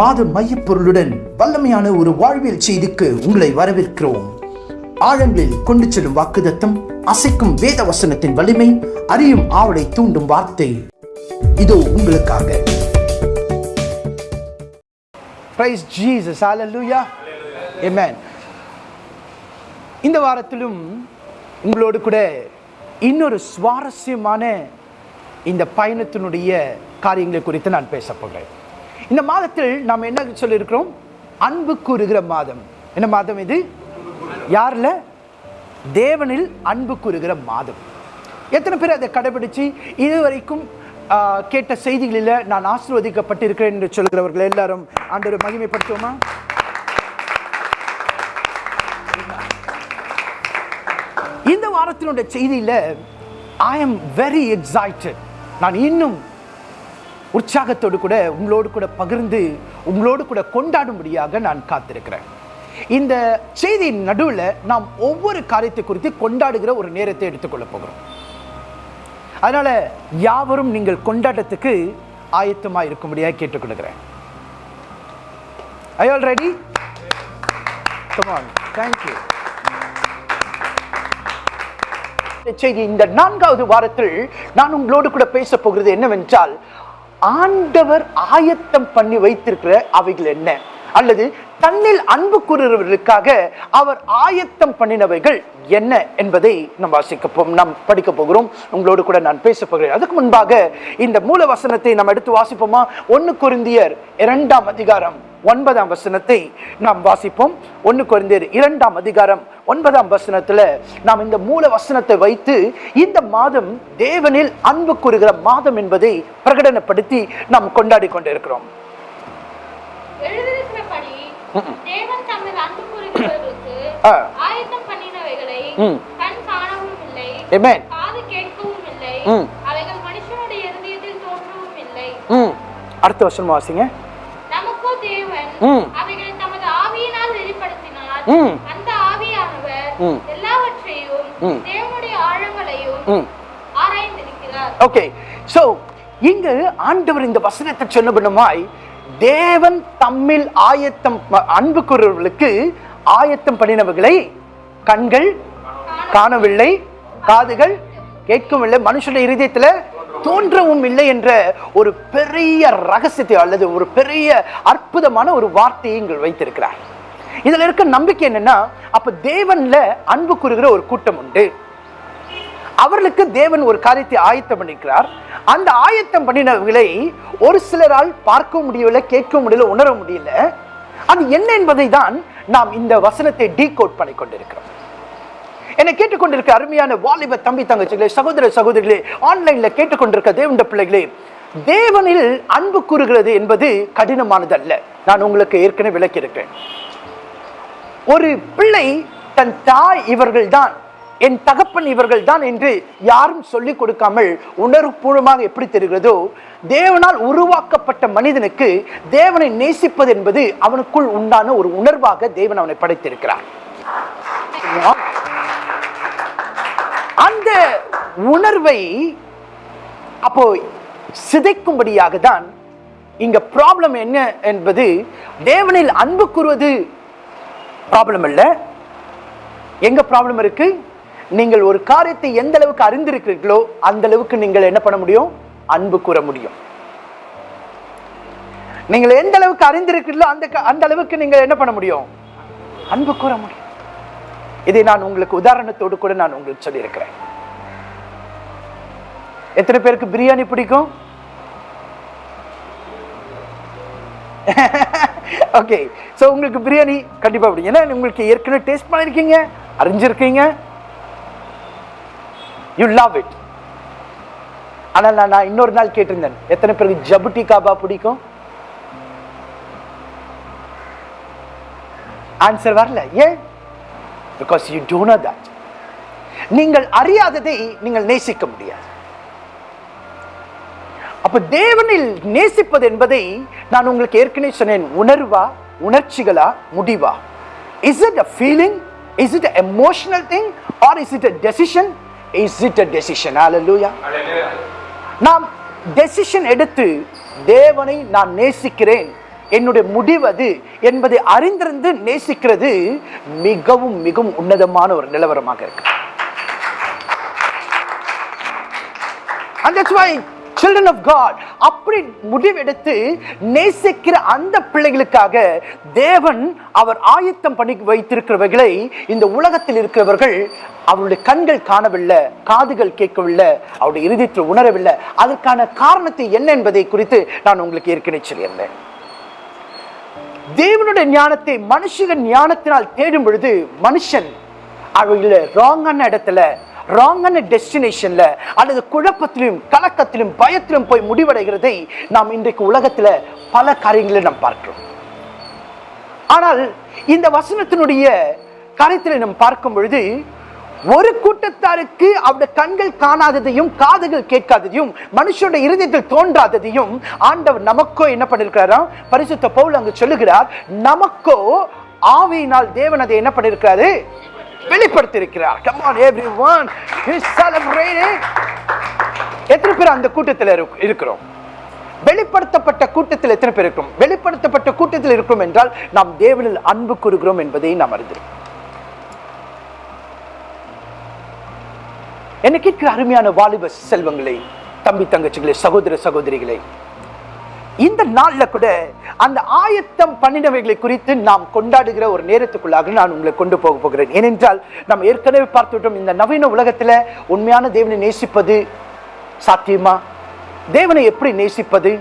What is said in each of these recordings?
மாத மையப்பொருளுடன் வல்லமையான ஒரு வாழ்வியல் செய்திக்கு உங்களை வரவேற்கிறோம். ஆழங்களில் கொண்டு செல்லும் வாக்குதத்தம் அசைக்கும் வேத வசனத்தின் வலிமை அறியும் ஆவலை தூண்டும் வார்த்தை. இதோ உங்களுக்காக. Praise Jesus hallelujah amen. இந்த வாரத்திலும் உங்களோடு கூட இன்னொரு சுவாரஸ்யமான இந்த பயணத்தினுடைய காரியங்களை குறித்து நான் பேச போகிறேன். இந்த மாதத்தில் நாம் என்ன சொல்லியிருக்கிறோம்? அன்பு கூறுகிற மாதம். என்ன மாதம் இது? யாரில்? தேவனில் அன்பு கூறுகிற மாதம். எத்தனை பேர் அதை கடைபிடிச்சு இதுவரைக்கும் கேட்ட செய்திகளில் நான் ஆசிர்வதிக்கப்பட்டிருக்கிறேன் என்று சொல்கிறவர்கள் எல்லாரும் ஆண்டவர் மகிமைப்படுத்துவோமா? இந்த வாரத்தினுடைய செய்தியில் ஐ எம் வெரி எக்ஸைட்டட் நான் இன்னும் உற்சாகத்தோடு கூட உங்களோடு கூட பகிர்ந்து உங்களோடு கூட கொண்டாடும்படியாக நான் காத்திருக்கிறேன். இந்த செய்தியின் நடுவில் நாம் ஒவ்வொரு காரியத்தை குறித்து கொண்டாடுகிற ஒரு நேரத்தை எடுத்துக்கொள்ள போகிறோம். அதனால் யாவரும் நீங்கள் கொண்டாட்டத்துக்கு ஆயத்தமாக இருக்கும்படியாக கேட்டுக்கொள்கிறேன். I all ready come on thank you செய்தி இந்த நான்காவது வாரத்தில் நான் உங்களோடு கூட பேச போகிறது என்னவென்றால் ஆண்டவர் ஆயத்தம் பண்ணி வைத்திருக்கிற அவைகள் என்ன? அல்லது தன்னில் அன்பு கூறுகிறவர்களுக்காக அவர் ஆயத்தம் பண்ணினவைகள் என்ன என்பதை நாம் வாசிக்கப்போம் நாம் படிக்க போகிறோம். உங்களோடு கூட நான் பேச போகிறேன். அதுக்கு முன்பாக இந்த மூல வசனத்தை நாம் எடுத்து வாசிப்போமா? ஒன்று குருந்தியர் இரண்டாம் அதிகாரம். ஒன்பதாம் வசனத்தை நாம் வாசிப்போம். ஒன்று குறைந்தர் இரண்டாம் அதிகாரம் ஒன்பதாம் வசனத்துல நாம் இந்த மூல வசனத்தை வைத்து இந்த மாதம் தேவனில் அன்பு கூறுகிற மாதம் என்பதை பிரகடனப்படுத்தி நாம் கொண்டாடி கொண்டிருக்கிறோம். அடுத்த வசனம் வாசிங்க. நமக்கோ தேவன் ம். அவைகளை தமது ஆவியினால் வெளிப்படுத்தினார். அந்த ஆவியானவர் ம். எல்லாவற்றையும் ம். தேவனுடைய ஆழங்களையும் ம் ஆராய்ந்திருக்கிறார் ஓகே சோ இங்கு ஆண்டவர் இந்த வசனத்தை சொன்னபடிமாய் தேவன் தம்மில் ஆயத்தம் ப- அன்பு கூறுவர்களுக்கு ஆயத்தம் பண்ணினவர்களை கண்கள் காணவில்லை காதுகள் கேட்கவில்லை மனுஷனுடைய இருதயத்துல தோன்றவும் இல்லை என்ற ஒரு பெரிய ரகசியத்தை அல்லது ஒரு பெரிய அற்புதமான ஒரு வார்த்தையை இங்கு வைத்திருக்கிறார். இதில் இருக்க நம்பிக்கை என்னன்னா அப்ப தேவன்ல அன்பு கூறுகிற ஒரு கூட்டம் உண்டு. அவர்களுக்கு தேவன் ஒரு காரியத்தை ஆயத்தம் பண்ணிக்கிறார். அந்த ஆயத்தம் பண்ணினவர்களை ஒரு சிலரால் பார்க்க முடியவில்லை கேட்க முடியல உணர முடியல அது என்ன என்பதை தான் நாம் இந்த வசனத்தை டீகோட் பண்ணி கொண்டிருக்கிறோம் என்னை கேட்டுக்கொண்டிருக்க அருமையான வாலிப தம்பி தங்கச்சிகளே சகோதர சகோதரிகளே ஆன்லைன்ல கேட்டுக்கொண்டிருக்க தேவண்ட பிள்ளைகளே தேவனில் அன்பு கூறுகிறது என்பது கடினமானது அல்ல நான் உங்களுக்கு ஏற்கனவே விளக்கியிருக்கேன் ஒரு பிள்ளை தன் தாய் இவர்கள்தான் என் தகப்பன் இவர்கள் தான் என்று யாரும் சொல்லிக் கொடுக்காமல் உணர்வுபூர்வமாக எப்படி தெரிகிறதோ தேவனால் உருவாக்கப்பட்ட மனிதனுக்கு தேவனை நேசிப்பது என்பது அவனுக்குள் உண்டான ஒரு உணர்வாக தேவன் அவனை படைத்திருக்கிறார். அந்த உணர்வை அப்போ சிதைக்கும்படியாக தான் இங்க ப்ராப்ளம் என்ன என்பது தேவனில் அன்பு கூறுவது ப்ராப்ளம் இல்ல எங்க ப்ராப்ளம் இருக்கு? நீங்கள் ஒரு காரியத்தை எந்த அளவுக்கு அறிந்திருக்கிறீர்களோ அந்த அளவுக்கு நீங்கள் என்ன பண்ண முடியும்? அன்பு கூற முடியும். நீங்கள் எந்த அளவுக்கு அறிந்திருக்கிறீர்களோ அந்த அந்த அளவுக்கு நீங்கள் என்ன பண்ண முடியும்? அன்பு கூற முடியும். இதை நான் உங்களுக்கு உதாரணத்தோடு கூட நான் உங்களுக்கு சொல்லியிருக்கிறேன். எத்தனை பேருக்கு பிரியாணி பிடிக்கும்? ஓகே ஸோ உங்களுக்கு பிரியாணி கண்டிப்பாக பிடிக்கும். ஏன்னா உங்களுக்கு ஏற்கனவே டேஸ்ட் பண்ணியிருக்கீங்க அறிஞ்சிருக்கீங்க. யூ லவ் இட் ஆனால் நான் நான் இன்னொரு நாள் கேட்டிருந்தேன் எத்தனை பேருக்கு ஜபுட்டி காபா பிடிக்கும்? ஆன்சர் வரல. ஏன்? Because you don't know that நீங்கள் அறியாததை நீங்கள் நேசிக்க முடியாது. அப்ப தேவனில் நேசிப்பது என்பதை நான் உங்களுக்கு ஏற்கனவே சொன்னேன். உணர்வா? உணர்ச்சிகளா? முடிவா? Is it a feeling is it emotional thing or is it a decision is it a decision hallelujah நாம் டெசிஷன் எடுத்து தேவனை நான் நேசிக்கிறேன். என்னுடைய முடிவு அது என்பதை அறிந்திருந்து நேசிக்கிறது மிகவும் மிகவும் உன்னதமான ஒரு நிலவரமாக இருக்கு. And that's why children of God அப்படி முடிவெடுத்து நேசிக்கிற அந்த பிள்ளைகளுக்காக தேவன் அவர் ஆயத்தம் பண்ணி வைத்திருக்கிறவர்களை இந்த உலகத்தில் இருக்கிறவர்கள் அவருடைய கண்கள் காணவில்லை காதுகள் கேட்கவில்லை அவருடைய இருதயத்தில் உணரவில்லை. அதற்கான காரணத்தை என்ன என்பதை குறித்து நான் உங்களுக்கு ஏற்கனவே சொல்லியிருந்தேன். தேவனுடைய ஞானத்தை மனுஷன் ஞானத்தினால் தேடும் பொழுது மனுஷன் அவங்கள ராங்கான இடத்துல ராங்கான டெஸ்டினேஷன்ல அல்லது குழப்பத்திலும் கலக்கத்திலும் பயத்திலும் போய் முடிவடைகிறதை நாம் இன்றைக்கு உலகத்துல பல காரியங்களில் நாம் பார்க்கிறோம். ஆனால் இந்த வசனத்தினுடைய காரியத்தில் நாம் பார்க்கும் பொழுது ஒரு கூட்டத்தாருக்கு அவருடைய கண்கள் காணாததையும் காதுகள் கேட்காததையும் மனுஷனுடைய இருதயத்தில் தோன்றாததையும் ஆண்டவர் நமக்கோ என்ன பண்ணிருக்கிறாராம் பரிசுத்த பவுல் அங்கு சொல்லுகிறார் நமக்கோ ஆவியினால் தேவன் அதை என்ன பண்ணிருக்கிறாரு? வெளிப்படுத்தியிருக்கிறார். Come everyone is celebrating எத்தனை பேர் அந்த கூட்டத்தில் இருக்கிறோம்? வெளிப்படுத்தப்பட்ட கூட்டத்தில் எத்தனை பேர் இருக்கிறோம் வெளிப்படுத்தப்பட்ட கூட்டத்தில் இருக்கிறோம் என்றால் நாம் தேவனில் அன்பு கூறுகிறோம் என்பதை நாம் அறிந்திருக்கிறோம். கேட்கிற அருமையான வாலிப செல்வங்களே தம்பி தங்கச்சிகளே சகோதர சகோதரிகளே இந்த நாளில் கூட அந்த ஆயத்தம் பண்ணினவைகளை குறித்து நாம் கொண்டாடுகிற ஒரு நேரத்துக்குள்ளாக நான் உங்களை கொண்டு போக போகிறேன். ஏனென்றால் நாம் ஏற்கனவே பார்த்துவிட்டோம் இந்த நவீன உலகத்தில் உண்மையான தேவனை நேசிப்பது சாத்தியமா? தேவனை எப்படி நேசிப்பது?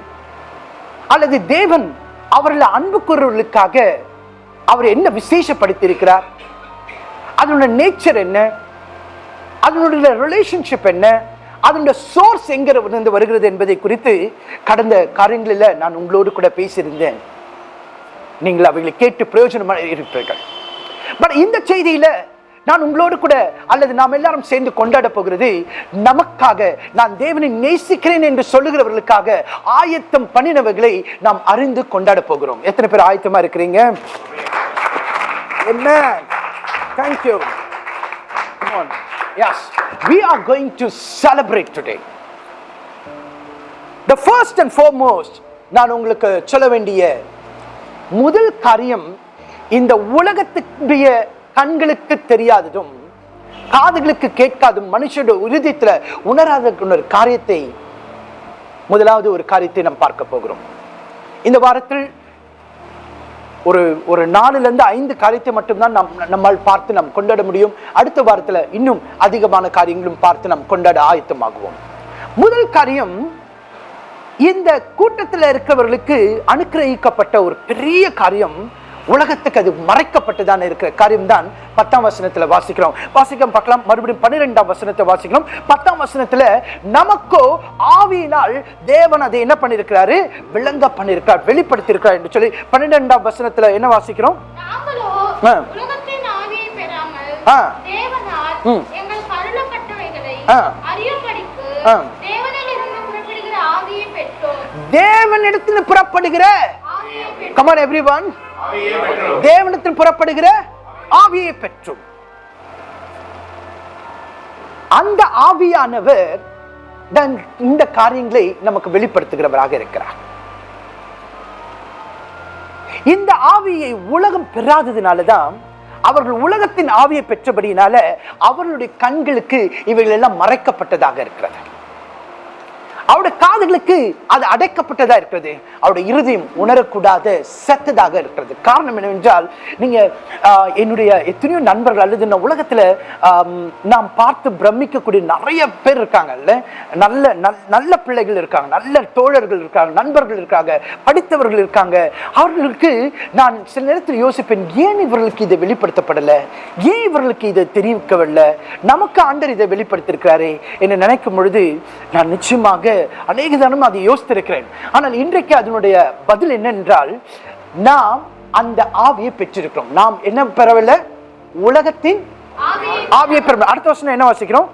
அல்லது தேவன் அவர்களை அன்பு கூறுவர்களுக்காக அவர் என்ன விசேஷப்படுத்தியிருக்கிறார்? அதனுடைய நேச்சர் என்ன? அதனுடைய ரிலேஷன்ஷிப் என்ன? அதனுடைய சோர்ஸ் எங்கிருந்து வருகிறது என்பதை குறித்து கடந்த காரியங்களில் நான் உங்களோடு கூட பேசியிருந்தேன். நீங்கள் அவைகளை கேட்டு பிரயோஜனமாக இருப்பீர்கள். பட் இந்த செய்தியில நான் உங்களோடு கூட அல்லது நாம் எல்லாரும் சேர்ந்து கொண்டாட போகிறது நமக்காக நான் தேவனை நேசிக்கிறேன் என்று சொல்லுகிறவர்களுக்காக ஆயத்தம் பண்ணினவர்களை நாம் அறிந்து கொண்டாட போகிறோம். எத்தனை பேர் ஆயத்தமா இருக்கிறீங்க? என்ன thank you Yes, we are going to celebrate today. The first and foremost, நான் உங்களுக்கு சொல்ல வேண்டிய முதல் காரியம் இந்த உலகத்துடைய கண்களுக்கு தெரியாததும் காதுகளுக்கு கேட்காதும் மனுஷனுடைய உறுதியத்தில் உணராத ஒரு காரியத்தை முதலாவது ஒரு காரியத்தை நாம் பார்க்க போகிறோம் இந்த வாரத்தில் ஒரு ஒரு நாலுல இருந்து ஐந்து காரியத்தை மட்டும்தான் நாம் நம்மால் பார்த்து நாம் கொண்டாட முடியும். அடுத்த வாரத்தில் இன்னும் அதிகமான காரியங்களும் பார்த்து நாம் கொண்டாட ஆயத்தமாகுவோம். முதல் காரியம் இந்த கூட்டத்தில் இருக்கிறவர்களுக்கு அனுக்கிரகிக்கப்பட்ட ஒரு பெரிய காரியம் உலகத்துக்கு அது மறைக்கப்பட்டுதான் இருக்கிற காரியம் தான் பத்தாம் வசனத்துல வாசிக்கிறோம். வாசிக்கலாம் பார்க்கலாம். மறுபடியும் பன்னிரெண்டாம் வசனத்தை வாசிக்கிறோம். பத்தாம் வசனத்துல நமக்கோ ஆவியினால் தேவன் அதை என்ன பண்ணிருக்கிறாரு விளங்க பண்ணிருக்கிறார் வெளிப்படுத்தி இருக்கிறார் என்று சொல்லி பன்னிரெண்டாம் வசனத்துல என்ன வாசிக்கிறோம்? ஆ. ம். ஆ. ஆ. தேவனிடத்தில் புறப்படுகிற ஆவியை பெற்றோம். கமான் தேவனத்தில் புறப்படுகிற ஆவியை பெற்றும். அந்த ஆவியானவர் இந்த காரியங்களை நமக்கு வெளிப்படுத்துகிறவராக இருக்கிறார். இந்த ஆவியை உலகம் பெறாததுனாலதான் அவர்கள் உலகத்தின் ஆவியை பெற்றபடியினால அவர்களுடைய கண்களுக்கு இவைகள் எல்லாம் மறைக்கப்பட்டதாக இருக்கிறது. அவருடைய காதுகளுக்கு அது அடைக்கப்பட்டதா இருக்கிறது. அவருடைய இறுதியும் உணரக்கூடாத செத்ததாக இருக்கிறது. காரணம் என்னவென்றால் நீங்க என்னுடைய எத்தனையோ நண்பர்கள் அல்லது இந்த உலகத்துல நாம் பார்த்து பிரமிக்கக்கூடிய நிறைய பேர் இருக்காங்கல்ல நல்ல நல்- நல்ல பிள்ளைகள் இருக்காங்க நல்ல தோழர்கள் இருக்காங்க நண்பர்கள் இருக்காங்க படித்தவர்கள் இருக்காங்க. அவர்களுக்கு நான் சில நேரத்தில் யோசிப்பேன் ஏன் இவர்களுக்கு இதை வெளிப்படுத்தப்படலை? ஏன் இவர்களுக்கு இதை தெரிவிக்கவில்லை? நமக்கு ஆண்டர் இதை வெளிப்படுத்தியிருக்கிறாரே என்று நினைக்கும் பொழுது நான் நிச்சயமாக அநேக தினம் அதை யோசித்திருக்கிறேன். ஆனால் இன்றைக்கு அதனுடைய பதில் என்னென்றால் நாம் அந்த ஆவியை பெற்றிருக்கிறோம். நாம் என்ன பெறவில்லை? உலகத்தின் ஆவியை பெற அடுத்த வருஷம் என்ன வாசிக்கிறோம்?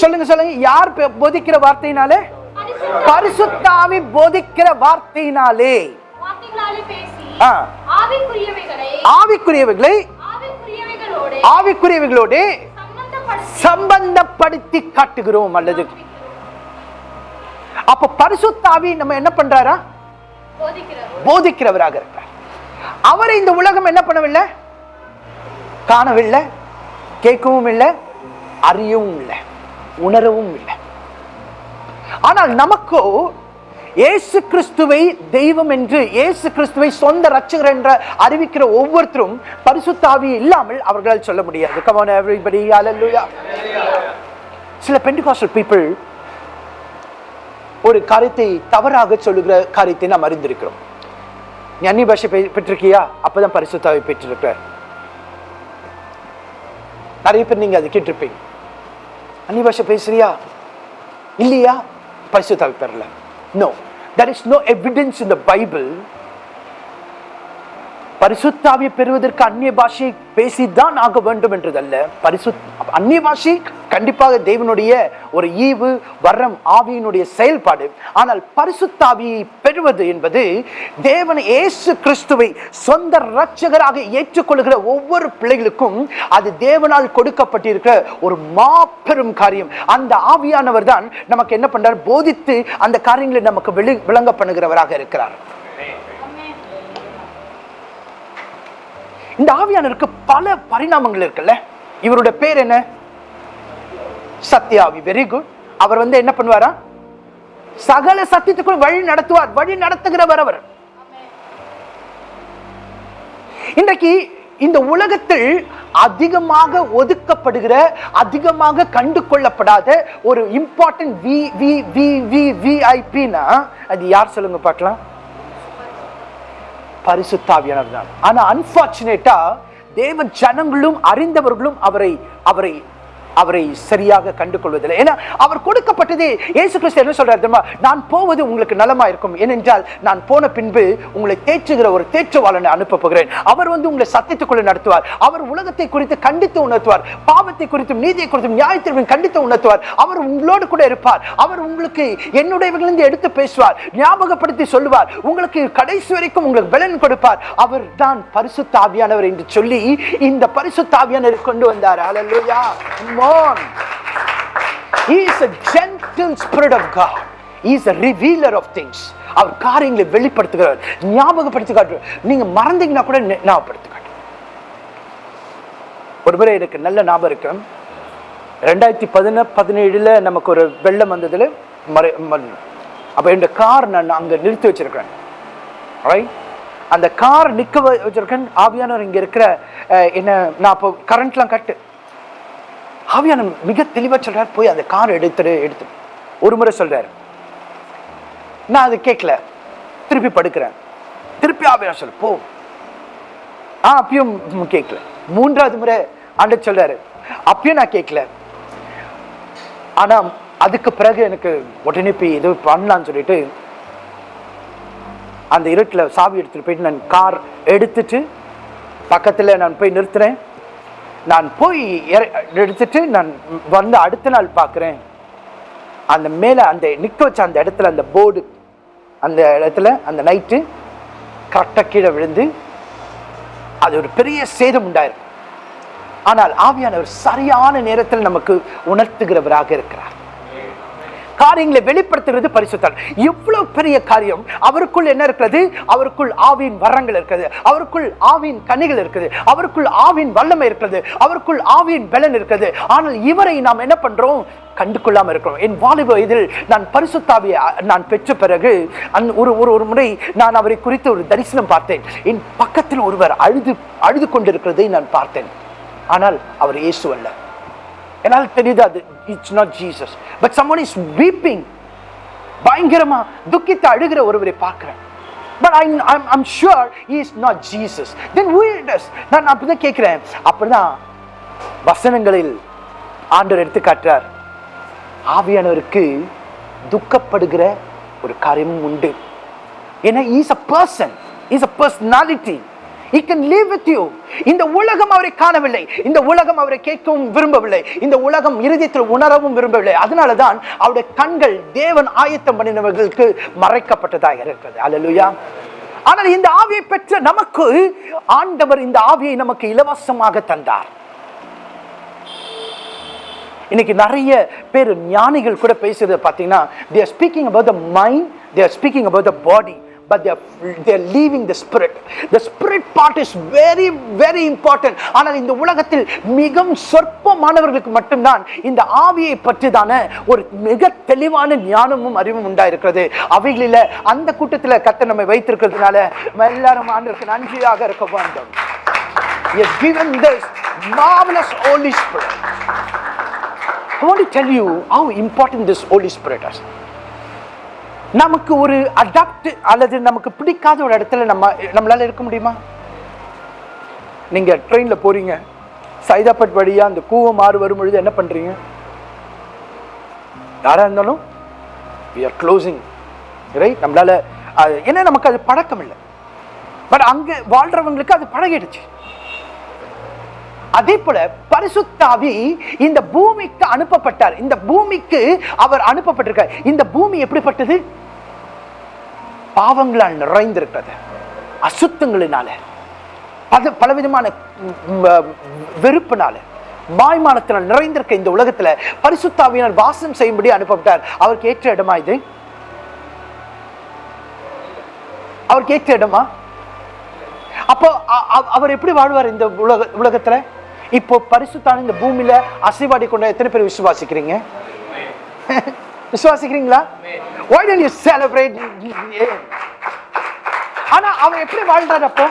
சொல்லுங்க சொல்லுங்க. யார் போதிக்கிற வார்த்தையினாலே? பரிசுத்த பரிசுத்த ஆவி போதிக்கிற வார்த்தையினாலே. ஆவிக்குரியவைகளை ஆவிக்குரியவைகளை ஆவிக்குரியவைகளோடு சம்பந்தப்படுத்தி காட்டுகிறோம் அல்லது அப்ப பரிசுத்தாவி நம்ம என்ன பண்றாரா? போதிக்கிறவராக இருக்கிறார். அவரை இந்த உலகம் என்ன பண்ணவில்லை? காணவில்லை கேட்கவும் இல்லை அறியவும் இல்லை உணரவும் இல்லை. ஆனால் நமக்கோ இயேசு கிறிஸ்துவை தெய்வம் என்று இயேசு கிறிஸ்துவை சொந்த ரட்சகர் என்ற அறிவிக்கிற ஒவ்வொருத்தரும் பரிசுத்தாவி இல்லாமல் அவர்களால் சொல்ல முடியாது. Come on everybody சில பெண்டிகாஸ்டல் பீப்புள் ஒரு காரியத்தை தவறாக சொல்லுகிற காரியத்தை நாம் அறிந்திருக்கிறோம். நீ பாஷை பெற்றிருக்கியா? அப்பதான் பரிசுத்தாவை பெற்றிருக்கிற நிறைய பேர் நீங்க அதை கேட்டிருப்பீங்க. அன்னி பாஷை பேசுறியா? இல்லையா? பரிசுத்தாவை பெறல. No, there is no evidence in the Bible பரிசுத்தாவியை பெறுவதற்கு அந்நிய பாஷையை பேசித்தான் ஆக வேண்டும் என்றதல்ல. பரிசு அந்நிய பாஷை கண்டிப்பாக தேவனுடைய ஒரு ஈவு வரம் ஆவியினுடைய செயல்பாடு. ஆனால் பரிசுத்தாவியை பெறுவது என்பது தேவன் இயேசு கிறிஸ்துவை சொந்த இரட்சகராக ஏற்றுக்கொள்கிற ஒவ்வொரு பிள்ளைகளுக்கும் அது தேவனால் கொடுக்கப்பட்டிருக்கிற ஒரு மாபெரும் காரியம். அந்த ஆவியானவர் தான் நமக்கு என்ன பண்றார்? போதித்து அந்த காரியங்களை நமக்கு விளங்க பண்ணுகிறவராக இருக்கிறார். இந்த ஆவியானருக்கு பல பரிணாமங்கள் இருக்குல்ல? இவருடைய பேர் என்ன? சத்யாவி வெரி குட் அவர் வந்து என்ன பண்ணுவாரா? சகல சத்தியத்துக்குள் வழி நடத்துவார். வழி நடத்துகிறவர் அவர். இன்றைக்கு இந்த உலகத்தில் அதிகமாக ஒதுக்கப்படுகிற அதிகமாக கண்டு கொள்ளப்படாத ஒரு important V V V V விஐபினா அது யார் சொல்லுங்க பார்க்கலாம்? பரிசுத்தாவியானவர் தான் ஆனா அன்பார்ச்சுனேட்டா தேவ ஜனங்களும் அறிந்தவர்களும் அவரை அவரை அவரை சரியாக கண்டு கொள்வதில்லை ஏன்னா அவர் கொடுக்கப்பட்டதே இயேசு கிறிஸ்து என்ன சொல்றாரு தெரியுமா? நான் போவது உங்களுக்கு நலமா இருக்கும் ஏனென்றால் நான் போன பின்பு உங்களை தேற்றுகிற ஒரு தேற்றுவாளனை அனுப்ப போகிறேன். அவர் வந்து உங்களை சத்தியத்துக்குள்ள நடத்துவார். அவர் உலகத்தை குறித்து கண்டித்து உணர்த்துவார். பாவத்தை குறித்தும் நீதியை குறித்தும் நியாயத்திற்கும் கண்டித்து உணர்த்துவார். அவர் உங்களோடு கூட இருப்பார். அவர் உங்களுக்கு என்னுடையவர்களிருந்து எடுத்து பேசுவார். ஞாபகப்படுத்தி சொல்லுவார். உங்களுக்கு கடைசி வரைக்கும் உங்களுக்கு பலன் கொடுப்பார். அவர் தான் பரிசுத்தாவியானவர் என்று சொல்லி இந்த பரிசுத்த கொண்டு வந்தார். ஹalleluya on. He is a gentle spirit of god. He is a revealer of things. அவர் காரியங்களை வெளிப்படுத்துகிறார் ஞாபகப்படுத்தி காட்டுறார் நீங்க மறந்தீங்கன்னா கூட ஞாபகப்படுத்தி காட்டு ஒரு முறை எனக்கு நல்ல ஞாபகம் இருக்கு. ரெண்டாயிரத்தி பதின பதினேழுல நமக்கு ஒரு வெள்ளம் வந்ததுல மறை ம- அப்ப இந்த கார் நான் அங்க நிறுத்தி வச்சிருக்கிறேன். ரைட் அந்த கார் நிக்க வச்சிருக்கேன். ஆவியானவர் இங்க இருக்கிற என்ன நான் அப்போ கரண்ட்லாம் கட்டு. ஆவியான மிக தெளிவாக சொல்கிறார் போய் அந்த கார் எடுத்துடு எடுத்து. ஒரு முறை சொல்றாரு. நான் அது கேட்கல திருப்பி படுக்கிறேன். திருப்பி ஆவியான சொல்லு போ. ஆ அப்பயும் கேட்கல மூன்றாவது முறை ஆண்டவர் சொல்றாரு அப்பயும் நான் கேட்கல ஆனா அதுக்கு பிறகு எனக்கு உடனே போய் இது பண்ணலாம்னு சொல்லிட்டு அந்த இருட்டில் சாவி எடுத்துகிட்டு போயிட்டு நான் கார் எடுத்துட்டு பக்கத்தில் நான் போய் நிறுத்துறேன். நான் போய் இற- எடுத்துட்டு நான் வந்து அடுத்த நாள் பார்க்குறேன். அந்த மேலே அந்த நிற்க வச்ச அந்த இடத்துல அந்த போர்டு அந்த இடத்துல அந்த நைட்டு கரெக்டாக கீழே விழுந்து அது ஒரு பெரிய சேதம் உண்டாயிருக்கும் ஆனால் ஆவியானவர் சரியான நேரத்தில் நமக்கு உணர்த்துகிறவராக இருக்கிறார். காரியங்களை வெளிப்படுத்துகிறது பரிசுத்தால் இவ்வளவு பெரிய காரியம். அவருக்குள் என்ன இருக்கிறது? அவருக்குள் ஆவியின் வரங்கள் இருக்கிறது அவருக்குள் ஆவியின் கனிகள் இருக்குது. அவருக்குள் ஆவின் வல்லமை இருக்கிறது அவருக்குள் ஆவியின் பலன் இருக்கிறது ஆனால் இவரை நாம் என்ன பண்றோம்? கண்டு இருக்கிறோம். என் வாலிப இதில் நான் பரிசுத்தாவியை நான் பெற்ற பிறகு அந் ஒரு ஒரு ஒரு முறை நான் அவரை குறித்து ஒரு தரிசனம் பார்த்தேன். என் பக்கத்தில் ஒருவர் அழுது அழுது கொண்டிருக்கிறதை நான் பார்த்தேன். ஆனால் அவர் இயேசு அல்ல. என்னால் தெரியுது அது. It's not Jesus but someone is weeping பயங்கரமா துக்கித்து அழுகிற ஒருவரை பார்க்கிறேன். But I I'm sure is not Jesus then நான் அப்படிதான் கேட்கிறேன். அப்படிதான் வசனங்களில் ஆண்டவர் எடுத்து காட்டுறார் ஆவியானவருக்கு துக்கப்படுகிற ஒரு காரியமும் உண்டு. ஏன்னா is a person is a personality He can live with you. இந்த உலகம் அவரை காணவில்லை. இந்த உலகம் அவரை கேட்கவும் விரும்பவில்லை. இந்த உலகம் இருதயத்தில் உணரவும் விரும்பவில்லை. அதனால தான் அவருடைய கண்கள் தேவன் ஆயத்தம் பண்ணினவர்களுக்கு மறைக்கப்பட்டதாக இருக்கிறது. அலலுயா ஆனால் இந்த ஆவியை பெற்ற நமக்கு ஆண்டவர் இந்த ஆவியை நமக்கு இலவசமாக தந்தார். இன்னைக்கு நிறைய பேர் ஞானிகள் கூட பேசுறது பார்த்தீங்கன்னா they're speaking about the mind they're speaking about the body but they are they are leaving the spirit the spirit part is very very important ஆனால் இந்த உலகத்தில் மிகவும் சொற்பமானவர்களுக்கு மட்டும்தான் இந்த ஆவியை பற்றிதான ஒரு மிக தெளிவான ஞானமும் அறிவும் உண்டாயிருக்கிறது அவைகளில் அந்த கூட்டத்தில் கத்த நம்மை வைத்திருக்கிறதுனால எல்லாரும் ஆண்டுக்கு நன்றியாக இருக்க வேண்டும் Yes, given this marvelous Holy Spirit. I want to tell you how important this Holy Spirit is. நமக்கு ஒரு அடாப்ட் அல்லது நமக்கு பிடிக்காத ஒரு இடத்துல நம்ம நம்மளால் இருக்க முடியுமா? நீங்கள் ட்ரெயினில் போகிறீங்க சைதாப்பட் வழியாக அந்த கூவம் மாறு வரும் பொழுது என்ன பண்ணுறீங்க யாராக இருந்தாலும் வி ஆர் க்ளோசிங் ரைட் நம்மளால அது- ஏன்னா நமக்கு அது பழக்கம் இல்லை பட் அங்கே வாழ்கிறவங்களுக்கு அது பழகிடுச்சு. அதே போல பரிசுத்தாவி இந்த பூமிக்கு அனுப்பப்பட்டார். இந்த பூமிக்கு அவர் அனுப்பப்பட்டிருக்கார். இந்த பூமி எப்படிப்பட்டது? பாவங்களால் நிறைந்திருக்கிறது. அசுத்தங்களினால. பல பலவிதமான வெறுப்பினால. மாய்மானத்தினால் நிறைந்திருக்க இந்த உலகத்துல பரிசுத்தாவியினர் வாசம் செய்யும்படி அனுப்பப்பட்டார். அவருக்கு ஏற்ற இடமா இது? அவருக்கு ஏற்ற இடமா? அப்போ அவர் எப்படி வாழ்வார் இந்த உலக உலகத்துல? இப்போ பரிசுத்தான இந்த பூமியில அசைவாடி கொண்ட எத்தனை பேர் விசுவாசிக்கிறீங்க? விசுவாசிக்கிறீங்களா? Why don't you celebrate? ஆனா அவர் எப்படி வாழ்றாரு அப்போ?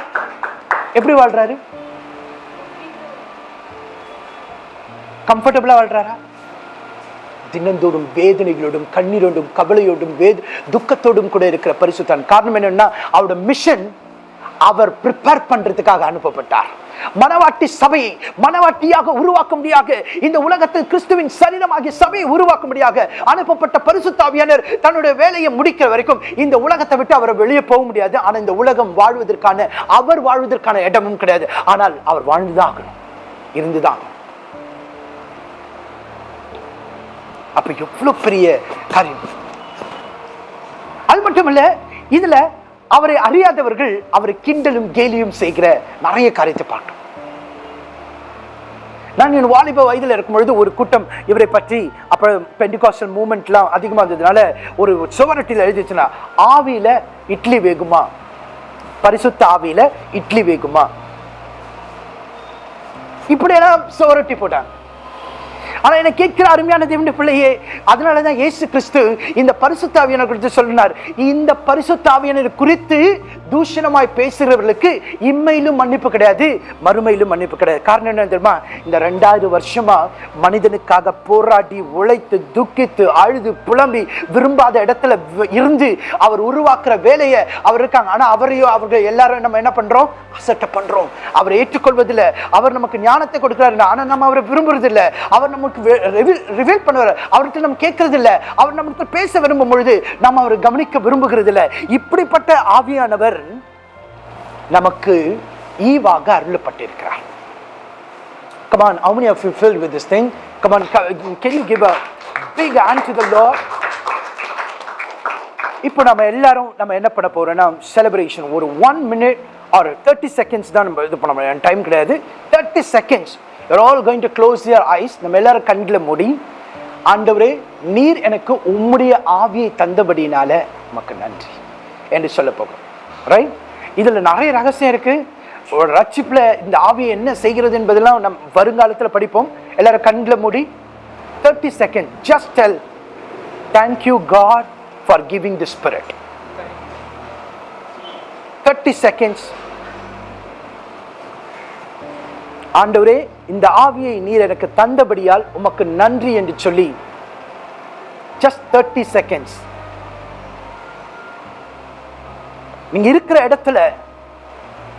எப்படி வாழ்றாரு? கம்ஃபர்டபுளா வாழ்றாரா? தினந்தோறும் வேதனைகளோடும் கண்ணீரோடும் கவலையோடும் வேத துக்கத்தோடும் கூட இருக்கிற பரிசுத்தான். காரணம் என்னன்னா அவரோட மிஷன் அவர் ப்ரிப்பேர் பண்றதுக்காக அனுப்பப்பட்டார். மனவாட்டி சபையை மனவாட்டியாக உருவாக்கும்படியாக இந்த உலகத்தில் கிறிஸ்துவின் சரீரமாகிய சபையை உருவாக்கும்படியாக அனுப்பப்பட்ட பரிசுத்தாவியானர் தன்னுடைய வேலையை முடிக்கிற வரைக்கும் இந்த உலகத்தை விட்டு அவர் வெளியே போக முடியாது. ஆனால் இந்த உலகம் வாழ்வதற்கான அவர் வாழ்வதற்கான இடமும் கிடையாது. ஆனால் அவர் வாழ்ந்துதான் ஆகணும். இருந்துதான் அப்ப எவ்வளவு பெரிய காரியம்? அது மட்டுமல்ல இதுல அவரை அறியாதவர்கள் அவரை கிண்டலும் கேலியும் செய்கிற நிறைய காரியத்தை பார்க்கணும். நான் என் வாலிப வயதில் இருக்கும் பொழுது ஒரு கூட்டம் இவரை பற்றி அப்புறம் பெண்டிகாஸ்டல் மூமெண்ட்லாம் அதிகமாக இருந்ததுனால ஒரு சுவரொட்டியில் எழுதிச்சுன்னா ஆவியில் இட்லி வேகுமா? பரிசுத்த ஆவியில் இட்லி வேகுமா? இப்படியெல்லாம் சுவரொட்டி போட்டாங்க. ஆனா என்ன கேட்கிற அருமையான தேவனுடைய பிள்ளையே அதனாலதான் இயேசு கிறிஸ்து இந்த பரிசுத்தாவியனை குறித்து சொல்லினார். இந்த பரிசுத்தாவியனர் குறித்து தூஷணமாய் பேசுகிறவர்களுக்கு இம்மையிலும் மன்னிப்பு கிடையாது மறுமையிலும் மன்னிப்பு கிடையாது. காரணம் என்ன தெரியுமா? இந்த ரெண்டாயிரம் வருஷமா மனிதனுக்காக போராடி உழைத்து துக்கித்து அழுது புலம்பி விரும்பாத இடத்துல இருந்து அவர் உருவாக்குற வேலையை அவர் இருக்காங்க. ஆனா அவரையும் அவர்கள் எல்லாரும் நம்ம என்ன பண்றோம்? அசட்டை பண்றோம். அவரை ஏற்றுக்கொள்வதில்லை. அவர் நமக்கு ஞானத்தை கொடுக்கிறாரு. ஆனா நம்ம அவரை விரும்புறது அவர் அவர் நமக்கு ரிவீல் பண்ணுவார். அவர்கிட்ட நம்ம கேட்கறது இல்லை அவர் நம்மகிட்ட பேச விரும்பும் பொழுது நம்ம அவர் கவனிக்க விரும்புகிறது இல்லை இப்படிப்பட்ட ஆவியானவர் நமக்கு ஈவாக அருளப்பட்டிருக்கிறார். Come on, how many of you filled with this thing? Come on, can you give a big hand to the Lord? இப்போ நம்ம எல்லாரும் நம்ம என்ன பண்ண போறோம்னா செலிப்ரேஷன் ஒரு ஒன் மினிட் ஒரு தேர்ட்டி செகண்ட்ஸ் தான் நம்ம இது பண்ண முடியும். டைம் கிடையாது. Thirty seconds you're all going to close your eyes நம்ம எல்லாரும் கண்ணில் மூடி ஆண்டவரே நீர் எனக்கு உம்முடைய ஆவியை தந்தபடினால உமக்கு நன்றி என்று சொல்ல போகிறோம். ரைட் இதில் நிறைய ரகசியம் இருக்குது ஒரு ரட்சிப்பில் இந்த ஆவியை என்ன செய்கிறது என்பதெல்லாம் நம் வருங்காலத்தில் படிப்போம். எல்லாரும் கண்ணில் மூடி thirty second just tell thank you God for giving the spirit thirty seconds ஆண்டவரே இந்த ஆவியை நீர் எனக்கு தந்தபடியால் உமக்கு நன்றி என்று சொல்லி ஜஸ்ட் தேர்ட்டி செகண்ட்ஸ் நீங்க இருக்கிற இடத்துல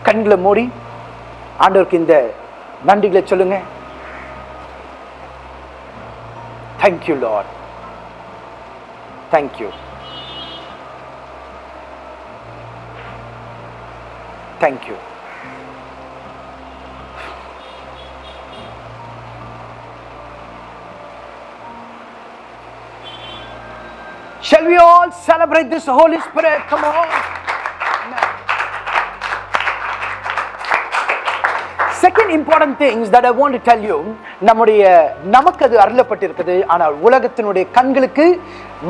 கண்களை மூடி ஆண்டவருக்கு இந்த நன்றிகளை சொல்லுங்க. Thank you Lord thank you thank you Shall we all celebrate this Holy Spirit? Come on. Second important things that I want to tell you நம்முடைய நமக்கு அது அருளப்பட்டிருக்குது ஆனால் உலகத்தினுடைய கண்களுக்கு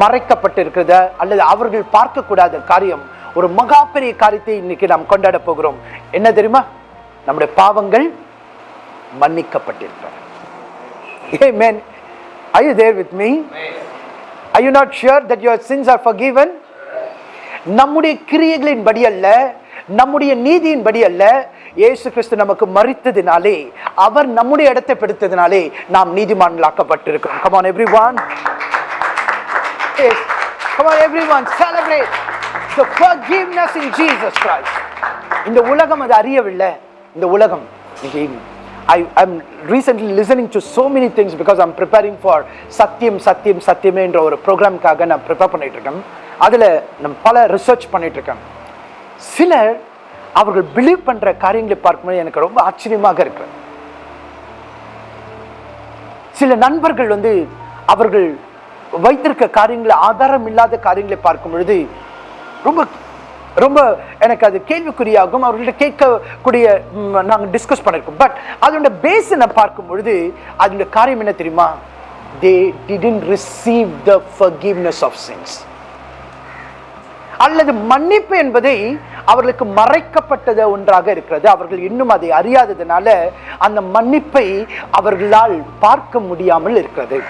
மறைக்கப்பட்டிருக்கிறது அல்லது அவர்கள் பார்க்கக்கூடாத காரியம் ஒரு மகா பெரிய காரியத்தை இன்னைக்கு நாம் கொண்டாட போகிறோம் என்ன தெரியுமா நம்முடைய பாவங்கள் மன்னிக்கப்பட்டிருக்கிறது Amen. Are you there with me? Are you not sure that your sins are forgiven? நம்முடைய கிரியைகளின் படி அல்ல நம்முடைய நீதியின் படி அல்ல இயேசு கிறிஸ்து நமக்கு மறித்ததினாலே அவர் நம்முடைய இடத்தை பிடித்ததினாலே நாம் நீதிமான்களாக்கப்பட்டிருக்கிறோம். Come on everyone. Yes. Come on everyone celebrate the forgiveness in Jesus Christ. இந்த உலகம் அது அறியவில்லை. இந்த உலகம் I I'm recently listening to so many things because I'm preparing for சத்தியம் சத்தியம் சத்தியமே என்ற ஒரு ப்ரோக்ராம்காக நான் ப்ரிப்பேர் பண்ணிகிட்ருக்கேன் அதில் நம் பல ரிசர்ச் பண்ணிகிட்ருக்கேன் இருக்கேன் சிலர் அவர்கள் பிலீவ் பண்ணுற காரியங்களை பார்க்கும்போது எனக்கு ரொம்ப ஆச்சரியமாக இருக்கு. சில நண்பர்கள் வந்து அவர்கள் வைத்திருக்க காரியங்களை ஆதாரம் இல்லாத காரியங்களை பார்க்கும் பொழுது ரொம்ப ரொம்ப எனக்கு அது கேள்விக்குறியாகும் அவர்கள்ட்ட கேட்கக்கூடிய நாங்கள் டிஸ்கஸ் பண்ணியிருக்கோம் பட் அதோட பேஸ் நான் பார்க்கும் பொழுது அதோட காரியம் என்ன தெரியுமா? They didn't receive the forgiveness of sins அல்லது மன்னிப்பு என்பதை அவர்களுக்கு மறைக்கப்பட்டது ஒன்றாக இருக்கிறது. அவர்கள் இன்னும் அதை அறியாததுனால அந்த மன்னிப்பை அவர்களால் பார்க்க முடியாமல் இருக்கிறது.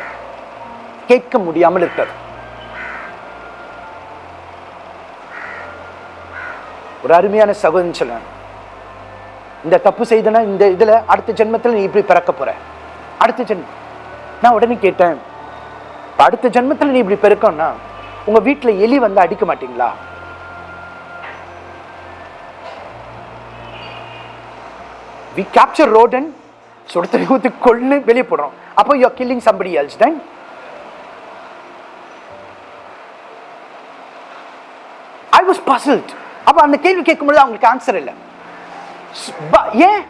கேட்க முடியாமல் இருக்கிறது. ஒரு அருமையான சகோதரன் சொல்லுவேன் இந்த தப்பு செய்தனா இந்த இதில் அடுத்த ஜென்மத்தில் நீ இப்படி பிறக்க போற. அடுத்த ஜென்மம் நான் உடனே கேட்டேன் அடுத்த ஜென்மத்தில் நீ இப்படி பிறக்கணும்னா உங்க வீட்டில் எலி வந்து அடிக்க மாட்டீங்களா? வி கேப்சர் ரோடன் சுடத்தை ஊற்றி கொள்ளு வெளியே போடுறோம். அப்போ you killing somebody else then I was puzzled அப்ப அந்த கேள்வி கேட்கும்போது அவங்களுக்கு ஆன்சர் இல்லை. ஏன்?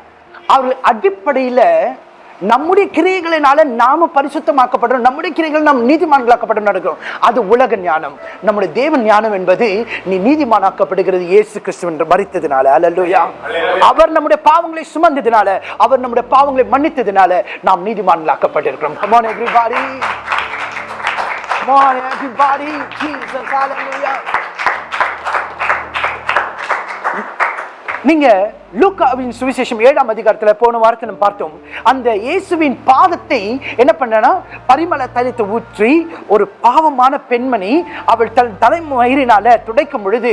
அவர்கள் அடிப்படையில நம்முடைய கிரியைகளினால நாம பரிசுத்தமாக்கப்படுறோம். நம்முடைய கிரியைகள் நாம் நீதிமான்களாக்கப்படும் நடக்கிறோம் அது உலக ஞானம். நம்முடைய தேவன் ஞானம் என்பது நீ நீதிமானாக்கப்படுகிறது இயேசு கிறிஸ்து என்று மறித்ததினால அல்லேலூயா அவர் நம்முடைய பாவங்களை சுமந்ததினால அவர் நம்முடைய பாவங்களை மன்னித்ததினால நாம் நீதிமான்களாக்கப்பட்டிருக்கிறோம். On everybody. Come on everybody. Jesus hallelujah. நீங்க லூக்காவின் சுவிசேஷம் ஏழாம் அதிகாரத்தில் போன வாரத்தை நம்ம பார்த்தோம். அந்த இயேசுவின் பாதத்தை என்ன பண்ணனா பரிமள தலித்து ஊற்றி ஒரு பாவமான பெண்மணி அவள் தன் தலைமயிரினால துடைக்கும் பொழுது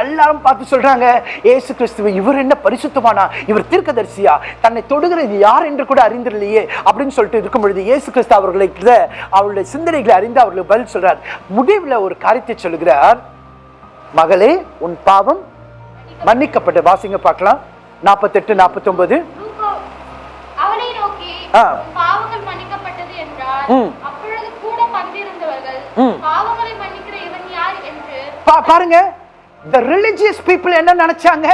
எல்லாரும் பார்த்து சொல்றாங்க ஏசு கிறிஸ்துவ இவர் என்ன பரிசுத்தமானா? இவர் தீர்க்கதரிசியா? தன்னை தொடுகிறது யார் என்று கூட அறிந்திரலையே அப்படின்னு சொல்லிட்டு இருக்கும் பொழுது இயேசு கிறிஸ்து அவர்களை அவருடைய சிந்தனைகளை அறிந்து அவர்களுக்கு பதில் சொல்றார். முடிவில் ஒரு காரியத்தை சொல்கிறார் மகளே உன் பாவம் மன்னிக்கப்பட்டு வாசிங்க பார்க்கலாம். நாற்பத்தெட்டு நாற்பத்தொன்பது. லூக்கா அவனை நோக்கி ஆ. "உன் பாவங்கள் மன்னிக்கப்பட்டது என்றார் ம். அப்பொழுது கூட பந்திருந்தவர்கள் ம். பாவங்களை மன்னிக்கிற இவன் யார் என்று பா பாருங்க. The religious people என்ன நினைச்சாங்க?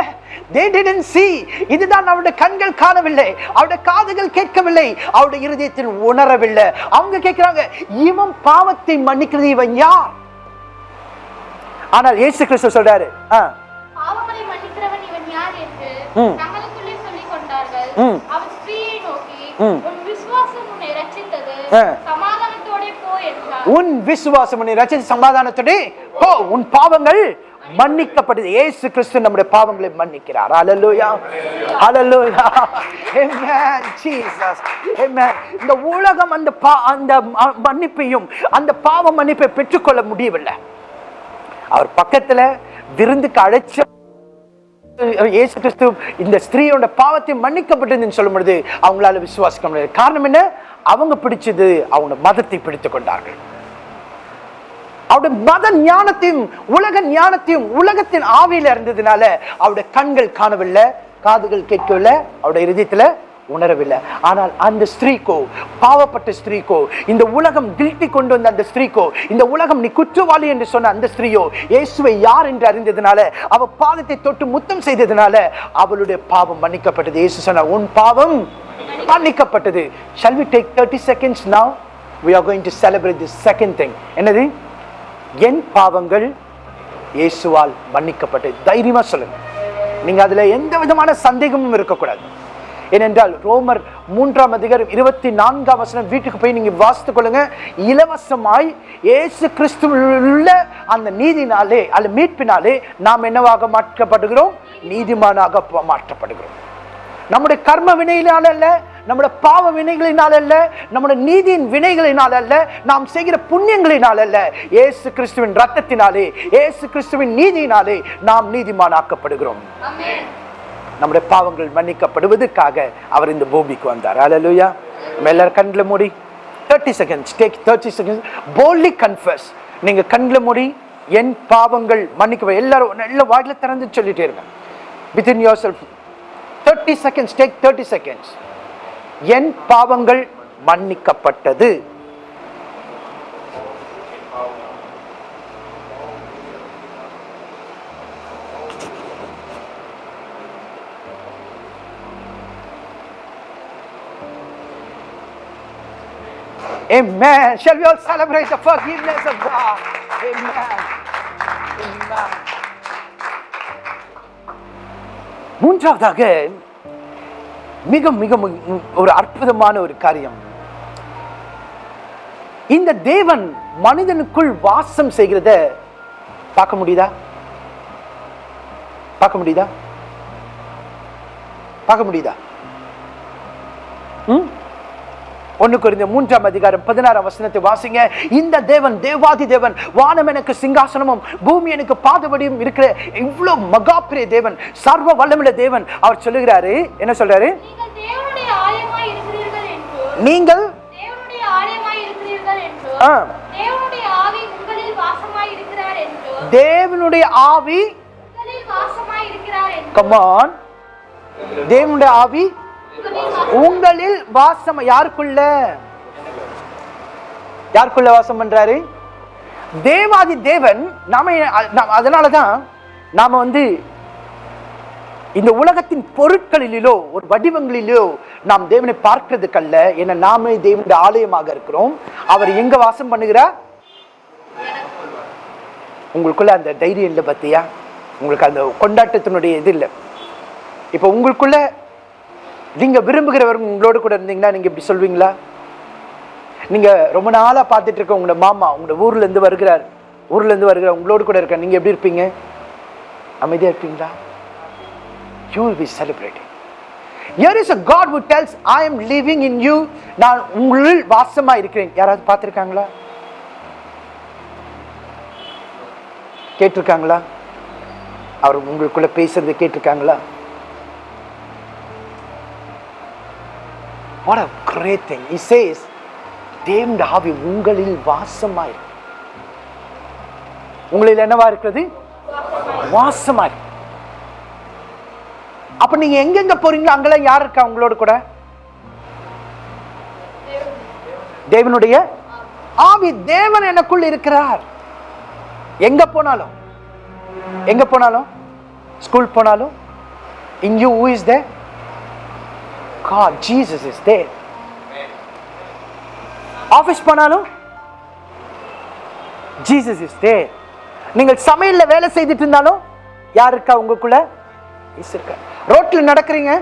They didn't see. இதுதான் அவருடைய கண்கள் காணவில்லை. அவருடைய காதுகள் கேட்கவில்லை. அவருடைய இருதயத்தில் உணரவில்லை. அவங்க கேட்கிறாங்க இவன் பாவத்தை மன்னிக்கிறது இவன் யார்? ஆனால் இயேசு கிறிஸ்து சொல்றாரு ஆ, பாவங்களை மன்னிக்கிறவன் இவன் யார் என்று. தங்களுக்குள்ளே சொல்லிக் கொண்டார்கள். அவன் ஸ்திரீயை நோக்கி. உன் விசுவாசம் உன்னை ரட்சித்தது. சமாதானத்தோட போ என்றார் உன் விசுவாசம் உன்னை ரட்சித்து சமாதானத்தோடு போ. உன் பாவங்கள் மன்னிக்கப்பட்டது இயேசு கிறிஸ்து நம்முடைய பாவங்களை மன்னிக்கிறார். Jesus. Amen. இந்த உலகம் அந்த பா- அந்த மன்னிப்பையும் அந்த பாவ மன்னிப்பை பெற்றுக்கொள்ள முடியவில்லை. அவர் பக்கத்துல விருந்துக்கு அழைச்ச இயேசு கிறிஸ்து இந்த ஸ்திரீயோட பாவத்தை மன்னிக்கப்பட்டதுன்னு சொல்லும் பொழுது அவங்களால விசுவாசிக்க முடியாது காரணம் என்ன? அவங்க பிடிச்சது அவங்க மதத்தை பிடித்துக் கொண்டார்கள். அவருடைய மத ஞானத்தையும் உலக ஞானத்தையும் உலகத்தின் ஆவியில இருந்ததுனால அவருடைய கண்கள் காணவில்லை காதுகள் கேட்கவில்லை அவருடைய இருதயத்துல உணரவில்லை. ஆனால் அந்த ஸ்திரீக்கோ பாவப்பட்ட ஸ்திரீக்கோ இந்த உலகம் கில்ட்டி கொண்டு வந்த அந்த ஸ்திரீக்கோ இந்த உலகம் நீ குற்றவாளி என்று சொன்ன அந்த ஸ்திரீயோ இயேசுவை யார் என்று அறிந்ததுனால அவ பாதத்தை தொட்டு முத்தம் செய்ததுனால அவளுடைய பாவம் மன்னிக்கப்பட்டது. இயேசு சொன்னார் உன் பாவம் மன்னிக்கப்பட்டது. Shall we take 30 seconds now? We are going to celebrate the second thing. என்னது? என் பாவங்கள் இயேசுவால் மன்னிக்கப்பட்டது. தைரியமா சொல்லுங்க. நீங்க அதுல எந்த விதமான சந்தேகமும் இருக்கக்கூடாது. ஏனென்றால் ரோமர் மூன்றாம் அதிகாரம் இருபத்தி நான்காம் வசனம் வீட்டுக்கு போய் நீங்கள் வாசித்துக் கொள்ளுங்க. இலவசமாய் இயேசு கிறிஸ்துவுள்ள அந்த நீதினாலே அல்ல மீட்பினாலே நாம் என்னவாக மாற்றப்படுகிறோம்? நீதிமானாக மாற்றப்படுகிறோம். நம்முடைய கர்ம வினையினால் அல்ல நம்முடைய பாவ வினைகளினால் அல்ல நம்முடைய நீதியின் வினைகளினால் அல்ல நாம் செய்கிற புண்ணியங்களினால் அல்ல ஏசு கிறிஸ்துவின் ரத்தத்தினாலே இயேசு கிறிஸ்துவின் நீதியினாலே நாம் நீதிமானாக்கப்படுகிறோம். ஆக்கப்படுகிறோம் நம்முடைய பாவங்கள் மன்னிக்கப்படுவதற்காக அவர் இந்த பூமிக்கு வந்தார். அலலுயா நம்ம எல்லாரும் கண்ணில் மூடி thirty seconds take thirty seconds boldly confess நீங்கள் கண்ணில் மூடி என் பாவங்கள் மன்னிக்க எல்லாரும் நல்ல வாயில் திறந்து சொல்லிட்டே இருங்க. Within yourself thirty seconds take thirty seconds என் பாவங்கள் மன்னிக்கப்பட்டது. Amen. Shall we all celebrate the forgiveness of God? Amen. Amen. மூன்றாவதாக மிக மிக ஒரு அற்புதமான ஒரு காரியம் இந்த தேவன் மனிதனுக்குள் வாசம் செய்கிறத பார்க்க முடியுதா பார்க்க முடியுதா பார்க்க முடியுதா ம் ஒன்னு குறிந்த மூன்றாம் அதிகாரம் பதினாறாம் வசனத்தை வாசிங்க. இந்த தேவன் தேவாதி தேவன் வானம் எனக்கு சிங்காசனமும் பூமி எனக்கு பாதபடியும் இருக்கிற இவ்வளவு மகா பெரிய தேவன் சர்வ வல்லமுள்ள தேவன். அவர் சொல்லுகிறாரு என்ன சொல்றாரு? நீங்கள் தேவனுடைய ஆவி கமான் தேவனுடைய ஆவி உங்களில் வாசம் யாருக்குள்ள? யாருக்குள்ள வாசம் பண்றாரு? தேவாதி தேவன் நாம அதனாலதான் நாம வந்து இந்த உலகத்தின் பொருட்களிலோ ஒரு வடிவங்களிலோ நாம் தேவனை பார்க்கிறதுக்கல்ல. என நாமே தேவனுடைய ஆலயமாக இருக்கிறோம். அவர் எங்க வாசம் பண்ணுகிறார்? உங்களுக்குள்ள அந்த தைரியம் இல்லை பத்தியா? உங்களுக்கு அந்த கொண்டாட்டத்தினுடைய இது இல்லை. இப்போ உங்களுக்குள்ள நீங்கள் விரும்புகிறவர் உங்களோட கூட இருந்தீங்கன்னா நீங்கள் இப்படி சொல்வீங்களா? நீங்கள் ரொம்ப நாளாக பார்த்துட்டு இருக்க உங்களோட மாமா உங்களோட ஊர்லேருந்து வருகிறார். ஊர்லேருந்து வருகிறார் உங்களோட கூட இருக்க நீங்கள் எப்படி இருப்பீங்க? அமைதியாக இருப்பீங்களா? You will be celebrating Here is a God who tells I am living in you நான் உங்களில் வாசமாக இருக்கிறேன். யாராவது பார்த்துருக்காங்களா? கேட்டிருக்காங்களா? அவர் உங்களுக்குள்ளே பேசுறது கேட்டிருக்காங்களா? What a great thing. He says, தேவனுடைய ஆவி உங்களில் வாசமாய் இருக்கு. உங்களில் என்னவா இருக்கிறது? வாசமா இருக்கு. அப்ப நீங்க எங்கெங்க போறீங்களோ அங்கெல்லாம் யார் இருக்கா உங்களோட கூட? தேவனுடைய ஆவி. தேவன் எனக்குள் இருக்கிறார். எங்க போனாலும்? எங்க போனாலும்? ஸ்கூல் போனாலும்? இங்கேயும் who is there God, Jesus is there. Office போனாலும் ஜீசஸ் இஸ் தேர் நீங்கள் சமையலில் வேலை செய்துட்டு இருந்தாலும் யார் இருக்கா உங்களுக்குள்ள? இயேசு இருக்கா ரோட்டில் நடக்கிறீங்க?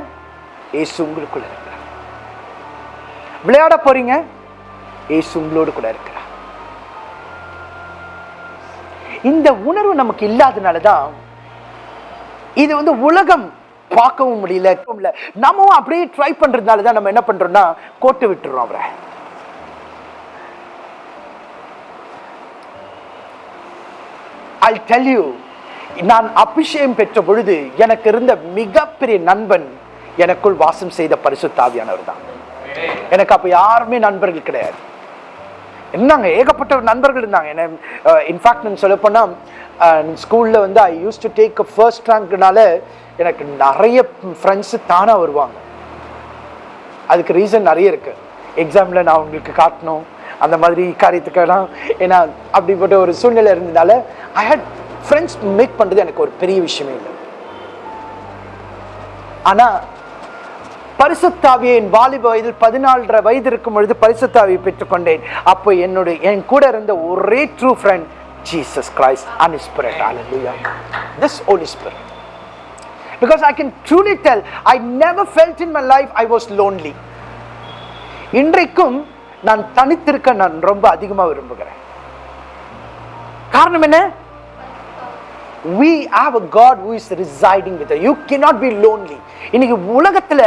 ஏசு உங்களுக்குள்ள இருக்கிறார். விளையாட போறீங்க? ஏசு உங்களோடு கூட இருக்கிறார். இந்த உணர்வு நமக்கு இல்லாதனால தான் இது வந்து உலகம் பார்க்கவும் முடியல நம்மவும் அப்படியே ட்ரை பண்ணுறதுனால தான் நம்ம என்ன பண்றோம்னா கோட்டு விட்டுறோம் அவரை. ஐ டெல் யூ நான் அபிஷேகம் பெற்ற பொழுது எனக்கு இருந்த மிகப்பெரிய நண்பன் எனக்குள் வாசம் செய்த பரிசுத்தாவியானவர் தான். எனக்கு அப்போ யாருமே நண்பர்கள் கிடையாது. என்னங்க ஏகப்பட்ட நண்பர்கள் இருந்தாங்க. என்ன இன்ஃபேக்ட் நான் சொல்ல போனா ஸ்கூல்ல வந்து I use to take first ரேங்க்னால எனக்கு நிறைய ஃப்ரெண்ட்ஸு தானாக வருவாங்க. அதுக்கு ரீசன் நிறைய இருக்குது எக்ஸாமில் நான் உங்களுக்கு காட்டணும். அந்த மாதிரி காரியத்துக்கெல்லாம் ஏன்னா அப்படிப்பட்ட ஒரு சூழ்நிலை இருந்ததால ஐ ஹேட் ஃப்ரெண்ட்ஸ் மேக் பண்ணுறது எனக்கு ஒரு பெரிய விஷயமே இல்லை. ஆனால் பரிசுத்தாவியை என் வாலிப வயதில் பதினாலரை வயது இருக்கும் பொழுது பரிசுத்தாவியை பெற்றுக்கொண்டேன். அப்போ என்னுடைய என் கூட இருந்த ஒரே true friend Jesus Christ and spirit this this holy because I can truly tell I never felt in my life I was lonely. இன்றைக்கும் நான் தனித்திருக்க நான் ரொம்ப அதிகமா விரும்புகிறேன். காரணம் என்ன? We have a god who is residing with us. You cannot be lonely. இன்னைக்கு உலகத்துல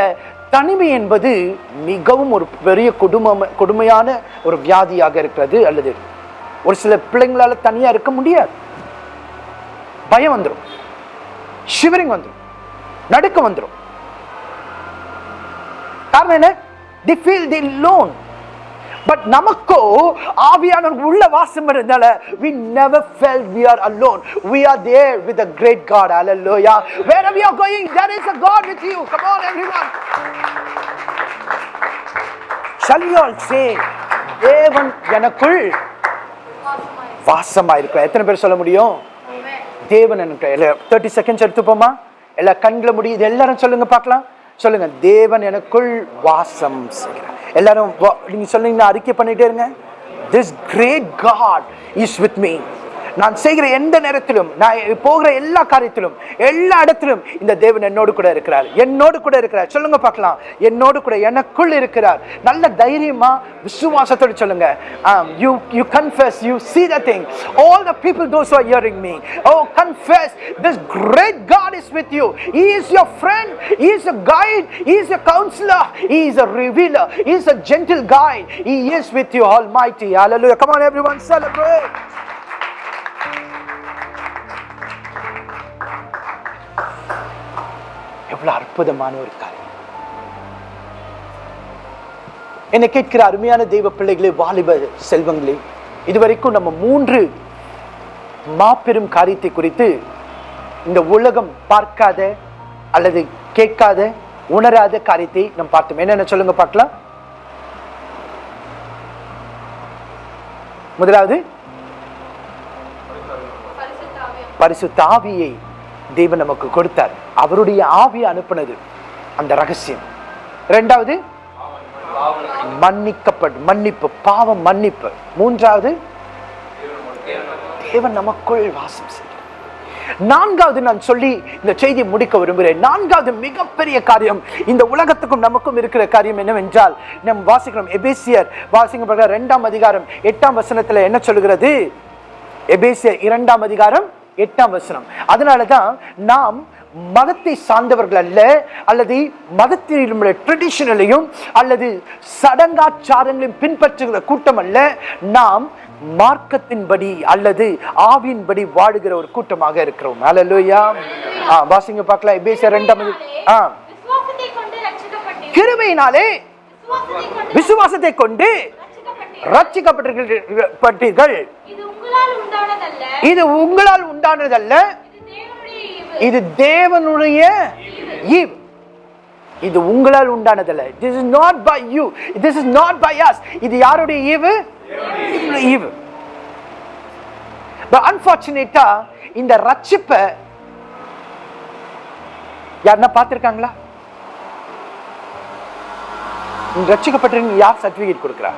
தனிமை என்பது மிகவும் ஒரு பெரிய கொடுமை கொடுமையான ஒரு வியாதியாக இருக்கிறது அல்லது ஒரு சில பிள்ளைங்களால தனியா இருக்க முடியாது. பயம் வந்துடும் ஷிவரிங் வந்துடும் நடுக்கம் வந்துடும் காரணம் என்ன the feel the lone but நமக்கோ ஆவியானவர் உள்ள வாசம் இருந்தனால we never felt we are alone we are there with a great god hallelujah wherever you are going there is a god with you come on everyone shall we all say தேவன் எனக்குள் வாசமா இருக்கும் எத்தனை பேர் சொல்ல முடியும் தேவன் எனக்கு தேர்ட்டி செகண்ட்ஸ் எடுத்துப்போமா எல்லாம் கண்களை முடியுது எல்லாரும் சொல்லுங்க பார்க்கலாம். சொல்லுங்க. தேவன் எனக்குள் வாசம் செய்கிறார். எல்லாரும் நீங்க சொல்லுங்க அறிக்கை பண்ணிட்டே இருங்க. This great God is with me நான் செய்கிற எந்த நேரத்திலும் நான் போகிற எல்லா காரியத்திலும் எல்லா இடத்திலும் இந்த தேவன் என்னோடு கூட இருக்கிறார் என்னோடு கூட இருக்கிறார் சொல்லுங்க பார்க்கலாம் என்னோடு கூட எனக்குள் இருக்கிறார் நல்ல தைரியமா விசுவாசத்தோடு சொல்லுங்க you you confess you see the thing all the people those who are hearing me oh confess this great god is with you he is your friend he is a guide he is a counselor he is a revealer he is a gentle guide he is with you almighty hallelujah come on everyone celebrate எவ்வளவு அற்புதமான ஒரு காரியம். என்னை கேட்கிற அருமையான தெய்வ பிள்ளைகளே வாலிப செல்வங்களே இதுவரைக்கும் நம்ம மூன்று மாபெரும் காரியத்தை குறித்து இந்த உலகம் பார்க்காத அல்லது கேட்காத உணராத காரியத்தை நம்ம பார்த்தோம். என்னென்ன சொல்லுங்க பார்க்கலாம். முதலாவது பரிசு தாவியை தேவன் நமக்கு கொடுத்தார். அவருடைய ஆவியை அனுப்பினது. அந்த ரகசியம். ரெண்டாவது மன்னிக்கப்பட் மன்னிப்பு பாவம் மன்னிப்பு. மூன்றாவது தேவன் நமக்குள் வாசம் நான்காவது நான் சொல்லி இந்த செய்தியை முடிக்க விரும்புகிறேன். நான்காவது மிகப்பெரிய காரியம் இந்த உலகத்துக்கும் நமக்கும் இருக்கிற காரியம் என்னவென்றால் நம் வாசிக்கிறோம் எபேசியர் வாசிக்கப்படுகிற இரண்டாம் அதிகாரம் எட்டாம் வசனத்துல என்ன சொல்லுகிறது? எபேசியர் இரண்டாம் அதிகாரம் எட்டாம் வசனம். அதனாலதான் நாம் மதத்தை சார்ந்தவர்கள் அல்ல அல்லது மதத்தினுடைய ட்ரெடிஷனலையும் அல்லது சடங்காச்சாரங்களையும் பின்பற்றுகிற கூட்டம் அல்ல நாம் மார்க்கத்தின்படி அல்லது ஆவியின்படி வாழுகிற ஒரு கூட்டமாக இருக்கிறோம். அல்லா ஆ வாசிங்க பார்க்கலாம். எபேசியர் இரண்டாம் அதி- ஆ. விசுவாசத்தை கொண்டு ரட்சிக்கப்பட்டீர்கள் கிருபையினாலே விசுவாசத்தை கொண்டு ரட்சிக்கப்பட்டிருக்கிறீர்கள். இது உங்களால் உண்டானதல்ல. இது உங்களால் உண்டானதல்ல. இது தேவனுடைய ஈவு. இது உங்களால் உண்டானதல்ல. This is not by you this is not by us. இது யாருடைய ஈவு? ஈவு. அன்பார்ச்சுனேட்டா இந்த ரட்சிப்பை யாருன்னா பார்த்திருக்காங்களா? நீங்க ரட்சிக்கப்பட்டிருக்கீங்க யார் சர்டிபிகேட் கொடுக்குறா?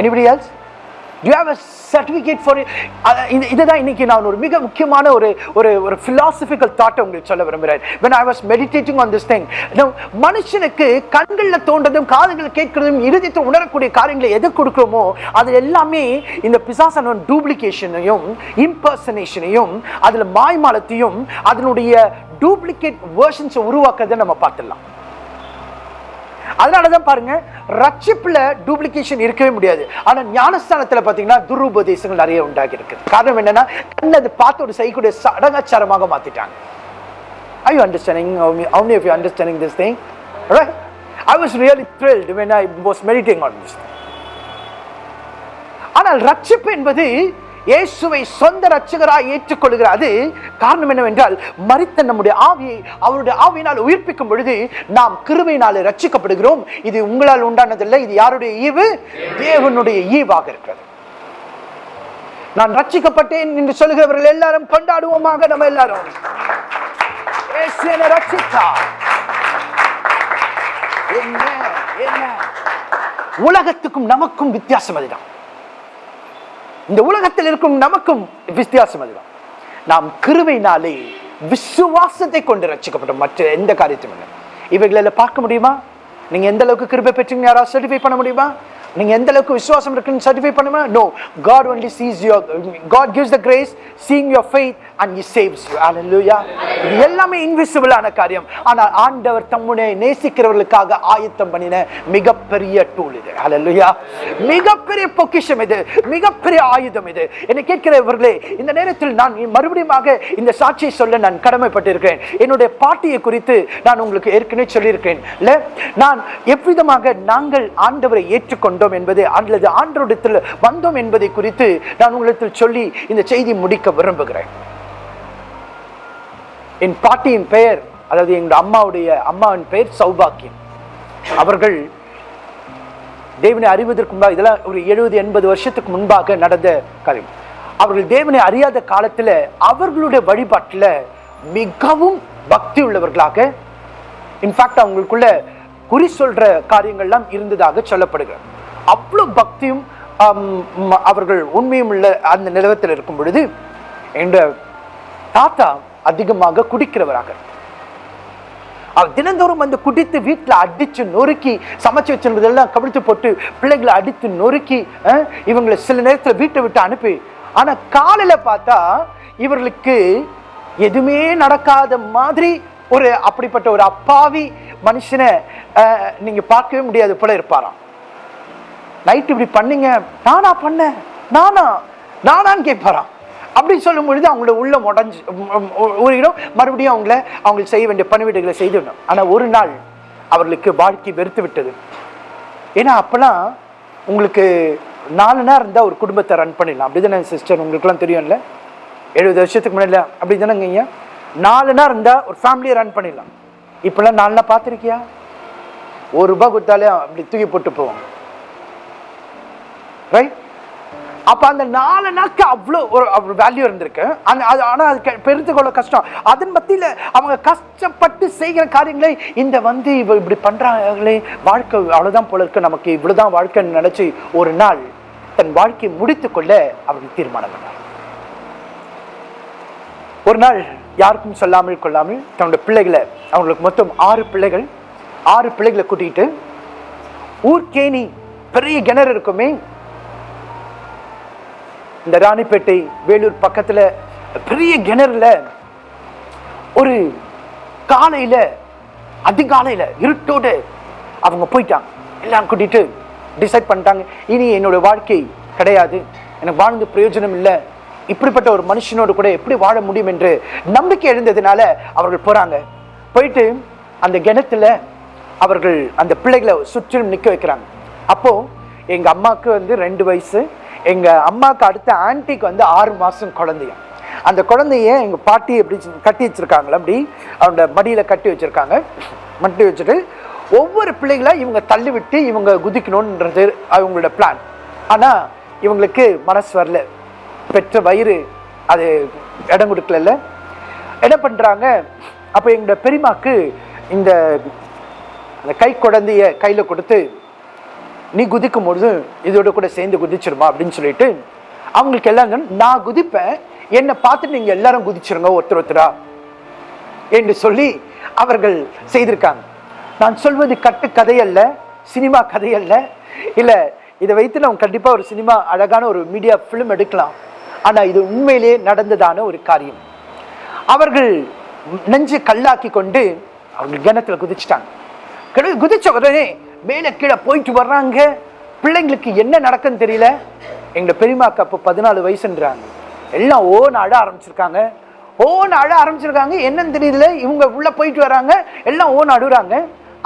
Anybody else you have a certificate for இதுதான் இன்னைக்கு நான் ஒரு மிக முக்கியமான ஒரு ஒரு ஒரு ஃபிலாசபிக்கல் தாட்டை உங்களுக்கு சொல்ல விரும்புகிறேன். When I was meditating on this thing மனுஷனுக்கு கண்களில் தோன்றதும் காதுகள் கேட்கிறதும் இறுதித்து உணரக்கூடிய காரியங்களை எது கொடுக்குறோமோ அது எல்லாமே இந்த பிசாசன டூப்ளிகேஷனையும் இம்பர்சனேஷனையும் அதில் மாய்மாலத்தையும் அதனுடைய டூப்ளிகேட் வேர்ஷன்ஸை உருவாக்குறதை நம்ம பார்த்துடலாம். அதனாலதான் பாருங்க ரட்சிப்பில் டூப்ளிகேஷன் இருக்கவே முடியாது ஆனால் ஞானஸ்தானத்துல பார்த்தீங்கன்னா துருபதேசங்கள் நிறைய உண்டாகி இருக்குது காரணம் என்னன்னா கண்ணு அது பார்த்து ஒரு செய்யக்கூடிய சடங்காச்சாரமாக மாத்திட்டாங்க I you understanding How many how many of you are understanding this thing? Right? I was really thrilled when I was meditating on this. ஆனால் ரட்சிப்பு என்பது இயேசுவை சொந்த ரட்சகராய் ஏற்றுக்கொள்கிறார் அது காரணம் என்னவென்றால் மறித்த நம்முடைய ஆவியை அவருடைய ஆவியினால் உயிர்ப்பிக்கும் பொழுது நாம் கிருவையினால் ரட்சிக்கப்படுகிறோம் இது உங்களால் உண்டானதில்லை இது யாருடைய ஈவு? தேவனுடைய ஈவாக இருக்கிறது. நான் ரட்சிக்கப்பட்டேன் என்று சொல்கிறவர்கள் எல்லாரும் கொண்டாடுவோமாக நம்ம எல்லாரும். என்ன? என்ன? உலகத்துக்கும் நமக்கும் வித்தியாசம் அதுதான். இந்த உலகத்தில் இருக்கும் நமக்கும் வித்தியாசம் அதுதான். நாம் கிருபையினாலே விசுவாசத்தை கொண்டு ரசிக்கப்படும் மற்ற எந்த காரியத்தையும் இல்லை. இவைகளில் பார்க்க முடியுமா? நீங்க எந்த அளவுக்கு கிருபை பெற்றீங்க யாராவது சர்டிஃபை பண்ண முடியுமா? நீங்க எந்த அளவுக்கு விசுவாசம் இருக்குன்னு சர்டிஃபை பண்ணுமா? No God only sees your God gives the grace seeing your faith and he saves you இது எல்லாமே இன்விசிபிளான காரியம். ஆனால் ஆண்டவர் தம்முடைய நேசிக்கிறவர்களுக்காக ஆயத்தம் பண்ணின மிகப்பெரிய டூல் இது. ஹalleluya மிகப்பெரிய பொக்கிஷம் இது. மிகப்பெரிய ஆயுதம் இது. என்னை கேட்கிறவர்களே இந்த நேரத்தில் நான் மறுபடியுமாக இந்த சாட்சியை சொல்ல நான் கடமைப்பட்டிருக்கிறேன். என்னுடைய பாட்டியை குறித்து நான் உங்களுக்கு ஏற்கனவே சொல்லியிருக்கிறேன். இல்ல நான் எவ்விதமாக நாங்கள் ஆண்டவரை ஏற்றுக்கொண்டு வந்தோம் என்பதை அல்லது ஆண்டோடத்தில் வந்தோம் என்பதை குறித்து நான் உங்களிடத்தில் சொல்லி இந்த செய்தி முடிக்க விரும்புகிறேன். என் பாட்டியின் பெயர் அதாவது எங்க அம்மாவுடைய அம்மாவின் பெயர் சௌபாக்கியம் அவர்கள் தேவனை அறிவதற்கு முன்பாக இதெல்லாம் ஒரு எழுபது எண்பது வருஷத்துக்கு முன்பாக நடந்த காரியம். அவர்கள் தேவனை அறியாத காலத்தில் அவர்களுடைய வழிபாட்டில் மிகவும் பக்தி உள்ளவர்களாக இன்ஃபேக்ட் அவங்களுக்குள்ள குறி சொல்ற காரியங்கள்லாம் இருந்ததாக சொல்லப்படுகிறது. அவ்வளவு பக்தியும் அவர்கள் உண்மையும் உள்ள அந்த நிலவத்தில் இருக்கும் பொழுது எங்க தாத்தா அதிகமாக குடிக்கிறவராக அவர் தினந்தோறும் வந்து குடித்து வீட்டில் அடிச்சு நொறுக்கி சமைச்சு வச்சிருந்ததெல்லாம் கவிழ்த்து போட்டு பிள்ளைகளை அடித்து நொறுக்கி அஹ், இவங்களை சில நேரத்தில் வீட்டை விட்டு அனுப்பி ஆனா காலையில் பார்த்தா இவர்களுக்கு எதுவுமே நடக்காத மாதிரி ஒரு அப்படிப்பட்ட ஒரு அப்பாவி மனுஷனை நீங்கள் நீங்க பார்க்கவே முடியாது போல இருப்பாராம். நைட் இப்படி பண்ணீங்க. நானா பண்ணேன். நானா நானான்னு கேட்பாரான் அப்படி சொல்லும் பொழுது அவங்களோட உள்ள முடஞ்சு ஒரு இடம் மறுபடியும் அவங்கள அவங்களுக்கு செய்ய வேண்டிய பணிவீடுகளை செய்துடணும். ஆனால் ஒரு நாள் அவர்களுக்கு வாழ்க்கை வெறுத்து விட்டது. ஏன்னா அப்போலாம் உங்களுக்கு நாலு நேரம் இருந்தால் ஒரு குடும்பத்தை ரன் பண்ணிடலாம். அப்படி தானே சிஸ்டர் உங்களுக்குலாம் தெரியும்ல? எழுபது வருஷத்துக்கு முன்னாடி அப்படி தானேங்க ஐயா? நாலு நேரம் இருந்தால் ஒரு ஃபேமிலியை ரன் பண்ணிடலாம். இப்போல்லாம் நாலு நாள் பார்த்துருக்கியா? ஒரு ரூபா கொடுத்தாலே அப்படி தூக்கி போட்டு போவாங்க ரைட் அப்போ அந்த நாலு நாக்கு அவ்வளோ ஒரு வேல்யூ இருந்திருக்கு. அந்த அது ஆனால் அது கெ- பெருத்து கொள்ள கஷ்டம். அதன் மத்தியில் அவங்க கஷ்டப்பட்டு செய்கிற காரியங்களை இந்த வந்து இவ இப்படி பண்ணுறாங்களே வாழ்க்கை அவ்வளோதான் போல இருக்கு. நமக்கு இவ்வளவுதான் வாழ்க்கைன்னு நினச்சி ஒரு நாள் தன் வாழ்க்கையை முடித்துக்கொள்ள அவர்கள் தீர்மானம் பண்ணார். ஒரு நாள் யாருக்கும் சொல்லாமல் கொள்ளாமல் தன்னுடைய பிள்ளைகளை அவங்களுக்கு மொத்தம் ஆறு பிள்ளைகள் ஆறு பிள்ளைகளை கூட்டிகிட்டு ஊர்கேணி பெரிய கிணறு இருக்குமே இந்த ராணிப்பேட்டை வேலூர் பக்கத்தில் பெரிய கிணறுல ஒரு காலையில் அதிகாலையில் இருட்டோடு அவங்க போயிட்டாங்க. எல்லாம் கூட்டிட்டு டிசைட் பண்ணிட்டாங்க. இனி என்னோட வாழ்க்கை கிடையாது. எனக்கு வாழ்ந்து பிரயோஜனம் இல்லை. இப்படிப்பட்ட ஒரு மனுஷனோடு கூட எப்படி வாழ முடியும் என்று நம்பிக்கை எழுந்ததுனால அவர்கள் போகிறாங்க போயிட்டு அந்த கிணத்துல அவர்கள் அந்த பிள்ளைகளை சுற்றிலும் நிற்க வைக்கிறாங்க. அப்போது எங்கள் அம்மாவுக்கு வந்து ரெண்டு வயசு எங்கள் அம்மாவுக்கு அடுத்த ஆன்ட்டிக்கு வந்து ஆறு மாதம் குழந்தையும். அந்த குழந்தைய எங்கள் பாட்டி எப்படி கட்டி வச்சிருக்காங்களா அப்படி அவனோட மடியில் கட்டி வச்சுருக்காங்க. மட்டி வச்சுட்டு ஒவ்வொரு பிள்ளைகளை இவங்க தள்ளிவிட்டு இவங்க குதிக்கணுன்றது அவங்களோட பிளான் ஆனால் இவங்களுக்கு மனசு வரல. பெற்ற வயிறு அது இடம் கொடுக்கல என்ன பண்ணுறாங்க அப்போ எங்களோட பெரியமாக்கு இந்த அந்த கை குழந்தைய கையில் கொடுத்து நீ குதிக்கும் பொழுது இதோட கூட சேர்ந்து குதிச்சிருமா அப்படின்னு சொல்லிட்டு அவங்களுக்கு எல்லாம் நான் குதிப்பேன். என்னை பார்த்துட்டு நீங்க எல்லாரும் குதிச்சிருங்க ஒருத்தர் ஒருத்தரா? என்று சொல்லி அவர்கள் செய்திருக்காங்க. நான் சொல்வது கட்டு கதை அல்ல சினிமா கதை அல்ல. இல்லை இதை வைத்து நம்ம கண்டிப்பாக ஒரு சினிமா அழகான ஒரு மீடியா ஃபிலிம் எடுக்கலாம். ஆனால் இது உண்மையிலேயே நடந்ததான ஒரு காரியம். அவர்கள் நெஞ்சு கல்லாக்கி கொண்டு அவர்கள் கிணத்துல குதிச்சிட்டாங்க. குதிச்ச உடனே மேலே கீழே போயிட்டு வர்றாங்க. பிள்ளைங்களுக்கு என்ன நடக்குன்னு தெரியல. எங்கள் பெரியமாக்கு அப்போ பதினாலு வயசுன்றாங்க. எல்லாம் ஓன்னு அழ ஆரம்பிச்சிருக்காங்க. ஓன்னு அழ ஆரம்பிச்சிருக்காங்க. என்னன்னு தெரியல. இவங்க உள்ளே போயிட்டு வராங்க. எல்லாம் ஓன்னு அழுகுறாங்க.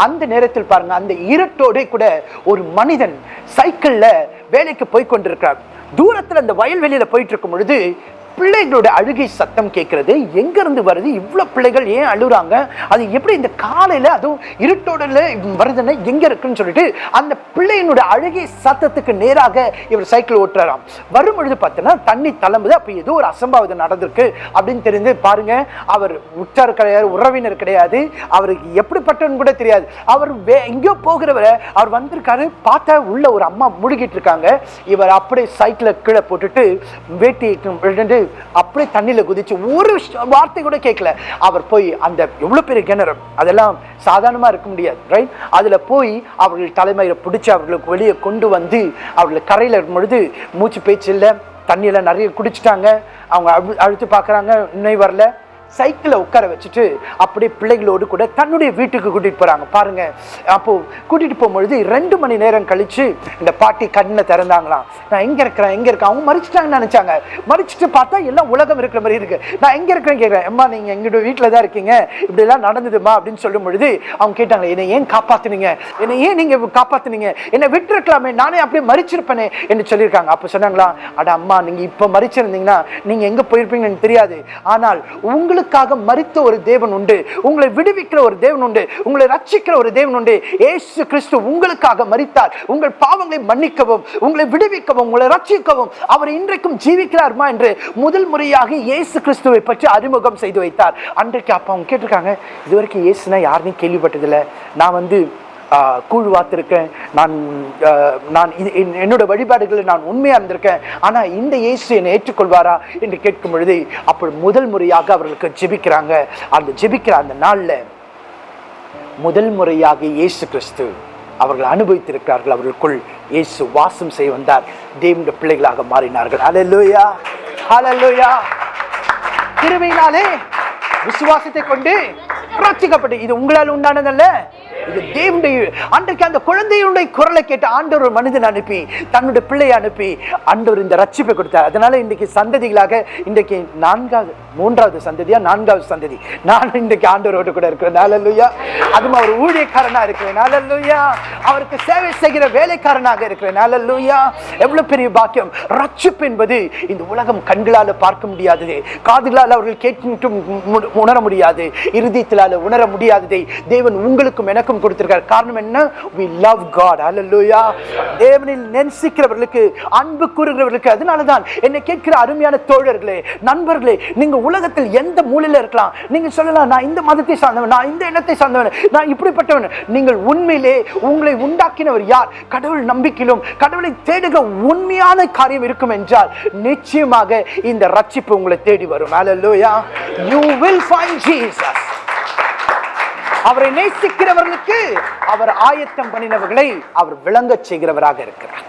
அந்த நேரத்தில் பாருங்க அந்த இருட்டோட கூட ஒரு மனிதன் சைக்கிளில் வேலைக்கு போய் கொண்டிருக்கிறார் தூரத்தில் அந்த வயல்வெளியில் போயிட்டு இருக்கும் பொழுது பிள்ளைகளோட அழுகை சத்தம் கேட்கறது. எங்கேருந்து வருது? இவ்வளோ பிள்ளைகள் ஏன் அழுகுறாங்க? அது எப்படி இந்த காலையில் அதுவும் இருட்டோட வருதுன்னா எங்கே இருக்குன்னு சொல்லிட்டு அந்த பிள்ளையினோட அழுகை சத்தத்துக்கு நேராக இவர் சைக்கிள் ஓட்டுறாராம். வரும் பொழுது பார்த்தோன்னா தண்ணி தளம்புது. அப்போ ஏதோ ஒரு அசம்பாவிதம் நடந்திருக்கு. அப்படின்னு தெரிந்து பாருங்க அவர் உற்றார் கிடையாது உறவினர் கிடையாது. அவருக்கு எப்படிப்பட்டவன்னு கூட தெரியாது. அவர் வே எங்கேயோ போகிறவரை அவர் வந்திருக்காரு. பார்த்தா உள்ள ஒரு அம்மா முழுகிட்டு இருக்காங்க. இவர் அப்படியே சைக்கிளை கீழே போட்டுட்டு வேட்டி விட்டுட்டு அப்படியே தண்ணியில் குதிச்சு ஒரு வார்த்தை கூட கேட்கல. அவர் போய் அந்த எவ்வளோ பெரிய கிணறு? அதெல்லாம் சாதாரணமாக இருக்க முடியாது ரைட் அதில் போய் அவர்கள் தலைமையில் பிடிச்சி அவர்களுக்கு வெளியே கொண்டு வந்து அவர்களை கரையில் இருக்கும் பொழுது மூச்சு பேச்சு இல்லை தண்ணியெல்லாம் நிறைய குடிச்சிட்டாங்க. அவங்க அழு- அழுத்து பார்க்குறாங்க இன்னும் வரல. சைக்கிளை உட்கார வச்சுட்டு அப்படியே பிள்ளைகளோடு கூட தன்னுடைய வீட்டுக்கு கூட்டிகிட்டு போகிறாங்க பாருங்கள் அப்போது கூட்டிகிட்டு போகும்பொழுது ரெண்டு மணி நேரம் கழித்து இந்த பாட்டி கண்ணை திறந்தாங்களாம். நான் எங்கே இருக்கிறேன்? எங்கே இருக்கேன்? அவங்க மறிச்சிட்டாங்கன்னு நினச்சாங்க. மறிச்சிட்டு பார்த்தா எல்லாம் உலகம் இருக்கிற மாதிரி இருக்குது நான் எங்கே இருக்கிறேன் கேட்குறேன் அம்மா நீங்கள் எங்களோட வீட்டில் தான் இருக்கீங்க. இப்படி எல்லாம் நடந்ததுமா? அப்படின்னு சொல்லும் பொழுது அவங்க கேட்டாங்க என்னை ஏன் காப்பாற்றினீங்க என்னை ஏன் நீங்கள் காப்பாற்றினீங்க என்னை விட்டுருக்கலாமே. நானே அப்படியே மறிச்சிருப்பேனே. என்று சொல்லியிருக்காங்க. அப்போ சொன்னாங்களா அட அம்மா நீங்கள் இப்போ மறிச்சிருந்தீங்கன்னா நீங்கள் எங்கே போயிருப்பீங்கன்னு தெரியாது. ஆனால் உங்களுக்கு உங்களுக்காக மறித்த ஒரு தேவன் உண்டு. உங்களை விடுவிக்கிற ஒரு தேவன் உண்டு. உங்களை ரட்சிக்கிற ஒரு தேவன் உண்டு. ஏசு கிறிஸ்து உங்களுக்காக மறித்தார் உங்கள் பாவங்களை மன்னிக்கவும் உங்களை விடுவிக்கவும் உங்களை ரட்சிக்கவும். அவர் இன்றைக்கும் ஜீவிக்கிறார்மா என்று முதல் முறையாக இயேசு கிறிஸ்துவை பற்றி அறிமுகம் செய்து வைத்தார். அன்றைக்கு அப்போ அவங்க கேட்டிருக்காங்க இதுவரைக்கும் இயேசுனா யாருன்னு கேள்விப்பட்டதில்லை. நான் வந்து கூழ் வாத்திருக்கேன். நான் நான் இது என்- என்னோட வழிபாடுகளில் நான் உண்மையாக இருந்திருக்கேன். ஆனால் இந்த இயேசு என்னை ஏற்றுக்கொள்வாரா என்று கேட்கும் பொழுது அப்படி முதல் முறையாக அவர்களுக்கு ஜெபிக்கிறாங்க. அந்த ஜெபிக்கிற அந்த நாளில் முதல் முறையாக இயேசு கிறிஸ்து அவர்கள் அனுபவித்திருக்கிறார்கள். அவர்களுக்குள் இயேசு வாசம் செய்ய வந்தார். தேவனுடைய பிள்ளைகளாக மாறினார்கள். அலல்லோயா அலல்லோயா கிருபையினாலே விசுவாசத்தை கொண்டு ரட்சிக்கப்பட்டு. இது உங்களால் உண்டானதல்ல. தேவனுடைய அன்றைக்கு அந்த குழந்தையுடைய குரலை கேட்ட ஆண்டவர் ஒரு மனிதன் அனுப்பி தன்னுடைய பிள்ளையை அனுப்பி ஆண்டவர் இந்த ரட்சிப்பை கொடுத்தார். அதனால இன்றைக்கு சந்ததிகளாக இன்றைக்கு நான்காவது மூன்றாவது சந்ததியா? நான்காவது சந்ததி. நான் இன்றைக்கு ஆண்டவரோடு கூட இருக்கிறேன். நாலல்லுயா அதுவும் அவர் ஊழியக்காரனா இருக்கிறேன். நாலல்லுயா அவருக்கு சேவை செய்கிற வேலைக்காரனாக இருக்கிறேன். நாலல்லுயா எவ்வளவு பெரிய பாக்கியம். ரட்சிப்பு என்பது இந்த உலகம் கண்களால பார்க்க முடியாதது காதுகளால் அவர்கள் கேட்டு உணர முடியாது. இருதயத்திலால உணர முடியாததை தேவன் உங்களுக்கும் எனக்கும் கொடுத்திருக்கார். காரணம் என்ன? வி லவ் காட் அல்லா தேவனில் நேசிக்கிறவர்களுக்கு அன்பு கூறுகிறவர்களுக்கு அதனால தான் என்னை கேட்கிற அருமையான தோழர்களே நண்பர்களே நீங்க உலகத்தில் எந்த மூலையில இருக்கலாம்? நீங்க சொல்லலாம் நான் இந்த மதத்தை சார்ந்தவன் நான் இந்த இனத்தை சார்ந்தவன் நான் இப்படிப்பட்டவன். நீங்கள் உண்மையிலே உங்களை உண்டாக்கினவர் யார்? கடவுள் நம்பிக்கையிலும் கடவுளை தேடுகிற உண்மையான காரியம் இருக்கும் என்றால் நிச்சயமாக இந்த ரட்சிப்பு உங்களை தேடி வரும். Hallelujah. You will find Jesus அவரை நேசிக்கிறவர்களுக்கு அவர் ஆயத்தம் பண்ணினவர்களை அவர் விளங்க செய்கிறவராக இருக்கிறார்.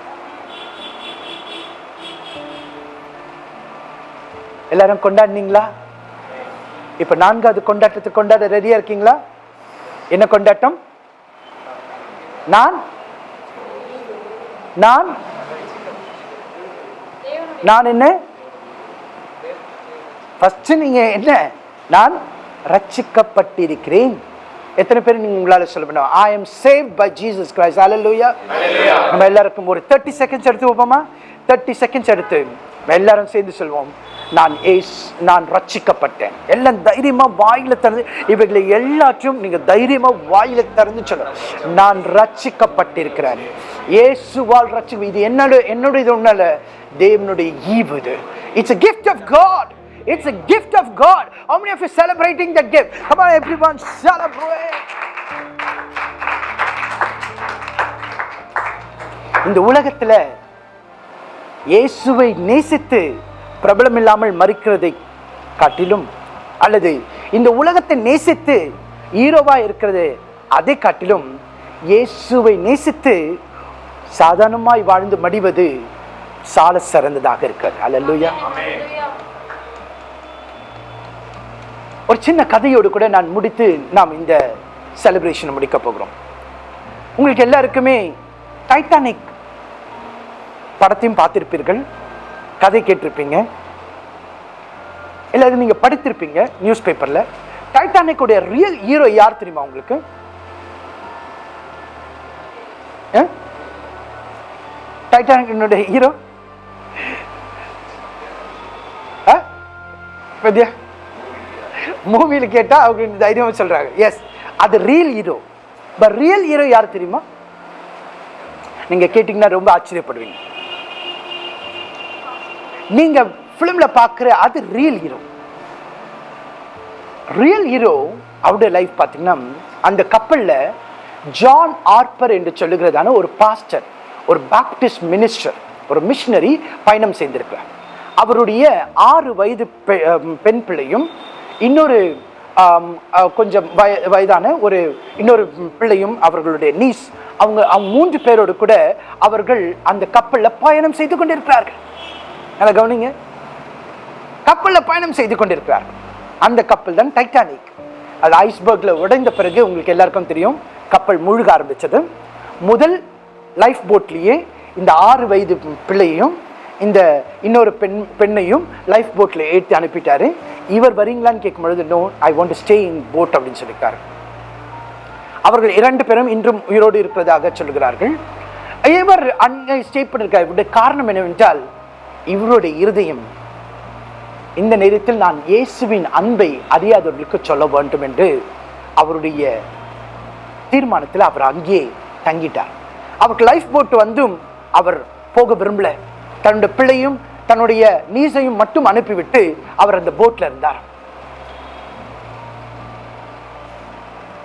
எல்லாரும் கொண்டாடினீங்களா? இப்ப நான்காவது கொண்டாட்டத்தை கொண்டாட ரெடியா இருக்கீங்களா? என்ன கொண்டாட்டம்? நான்? நான்? நான் என்ன? ஃபர்ஸ்ட் நீங்க என்ன? நான் ரச்சிக்கப்பட்டிருக்கிறேன் எத்தனை பேர் நீங்க உங்களால சொல்ல முடியும்? I am save by Jesus Christ hallelujah நம்ம எல்லாருக்கும் ஒரு 30 செகண்ட்ஸ் எடுத்து வைப்போமா? 30 செகண்ட்ஸ் எடுத்து எல்லாரும் சேர்ந்து சொல்வோம். நான் ஏஸ் நான் ரட்சிக்கப்பட்டேன். எல்லாம் தைரியமா வாயில திறந்து இவைகளை எல்லாத்தையும் நீங்க தைரியமா வாயில திறந்து சொல்லணும் நான் ரட்சிக்கப்பட்டிருக்கிறேன். இயேசுவால் ரட்சி இது என்னோட என்னோட இது ஒண்ணு தேவனுடைய ஈவு இது. It's a gift of God. It's a gift of God. How many of you celebrating that gift? Come on, everyone, celebrate. இந்த உலகத்துல இயேசுவை நேசித்து பிரபலம் இல்லாமல் மறுக்கிறதை காட்டிலும் அல்லது இந்த உலகத்தை நேசித்து ஹீரோவா இருக்கிறது அதை காட்டிலும் இயேசுவை நேசித்து சாதாரணமாய் வாழ்ந்து மடிவது சால சிறந்ததாக இருக்கிறது அல்லேலூயா ஒரு சின்ன கதையோடு கூட நான் முடித்து நாம் இந்த செலிப்ரேஷனை முடிக்க போகிறோம். உங்களுக்கு எல்லாருக்குமே டைட்டானிக் படத்தையும் பார்த்திருப்பீர்கள் கதை கேட்டிருப்பீங்க. இல்லை நீங்கள் படித்திருப்பீங்க நியூஸ் பேப்பரில் டைட்டானிக்குடைய ரியல் ஹீரோ யார் தெரியுமா உங்களுக்கு? டைட்டானிக் ஹீரோ வித்யா மூவியில் கேட்டா அவங்க தைரியமாக சொல்கிறாங்க சொல்றாங்க. எஸ் அது real hero but real hero யார் தெரியுமா? நீங்க கேட்டீங்கன்னா ரொம்ப ஆச்சரியப்படுவீங்க. நீங்க பிலிம்ல பார்க்குற அது ரியல் ஹீரோ ரியல் ஹீரோ அவருடைய லைஃப் பார்த்தீங்கன்னா அந்த கப்பல்ல ஜான் ஆர்பர் என்று சொல்லுகிறதான ஒரு பாஸ்டர் ஒரு பேப்டிஸ்ட் மினிஸ்டர் ஒரு மிஷினரி பயணம் செய்திருக்கிறார். அவருடைய ஆறு வயது பெண் பிள்ளையும் இன்னொரு கொஞ்சம் வய வயதான ஒரு இன்னொரு பிள்ளையும் அவர்களுடைய நீஸ் அவங்க அவங்க மூன்று பேரோடு கூட அவர்கள் அந்த கப்பலில் பயணம் செய்து கொண்டிருக்கிறார்கள். நல்லா கவனிங்க. கப்பலில் பயணம் செய்து கொண்டிருக்கிறார்கள். அந்த கப்பல் தான் டைட்டானிக் அது ஐஸ்பர்க்ல உடைந்த பிறகு உங்களுக்கு எல்லாருக்கும் தெரியும் கப்பல் முழுக ஆரம்பித்தது முதல் லைஃப் போட்லேயே இந்த ஆறு வயது பிள்ளையையும் இந்த இன்னொரு பெண் பெண்ணையும் லைஃப் போட்டில் ஏற்றி அனுப்பிட்டாரு. இவர் வரீங்களான்னு கேட்கும் பொழுது no I want to stay in boat அப்படின்னு சொல்லியிருக்காரு. அவர்கள் இரண்டு பேரும் இன்றும் உயிரோடு இருப்பதாக சொல்கிறார்கள் இவர் அங்கே ஸ்டே பண்ணிருக்கார் இவருடைய காரணம் என்னவென்றால் இவருடைய இருதயம். இந்த நேரத்தில் நான் இயேசுவின் அன்பை அறியாதவர்களுக்கு சொல்ல வேண்டும் என்று அவருடைய தீர்மானத்தில் அவர் அங்கேயே தங்கிட்டார். அவருக்கு லைஃப் போட் வந்தும் அவர் போக விரும்பல. தன்னுடைய பிள்ளையும் தன்னுடைய நீசையும் மட்டும் அனுப்பிவிட்டு அவர் அந்த போட்ல இருந்தார்.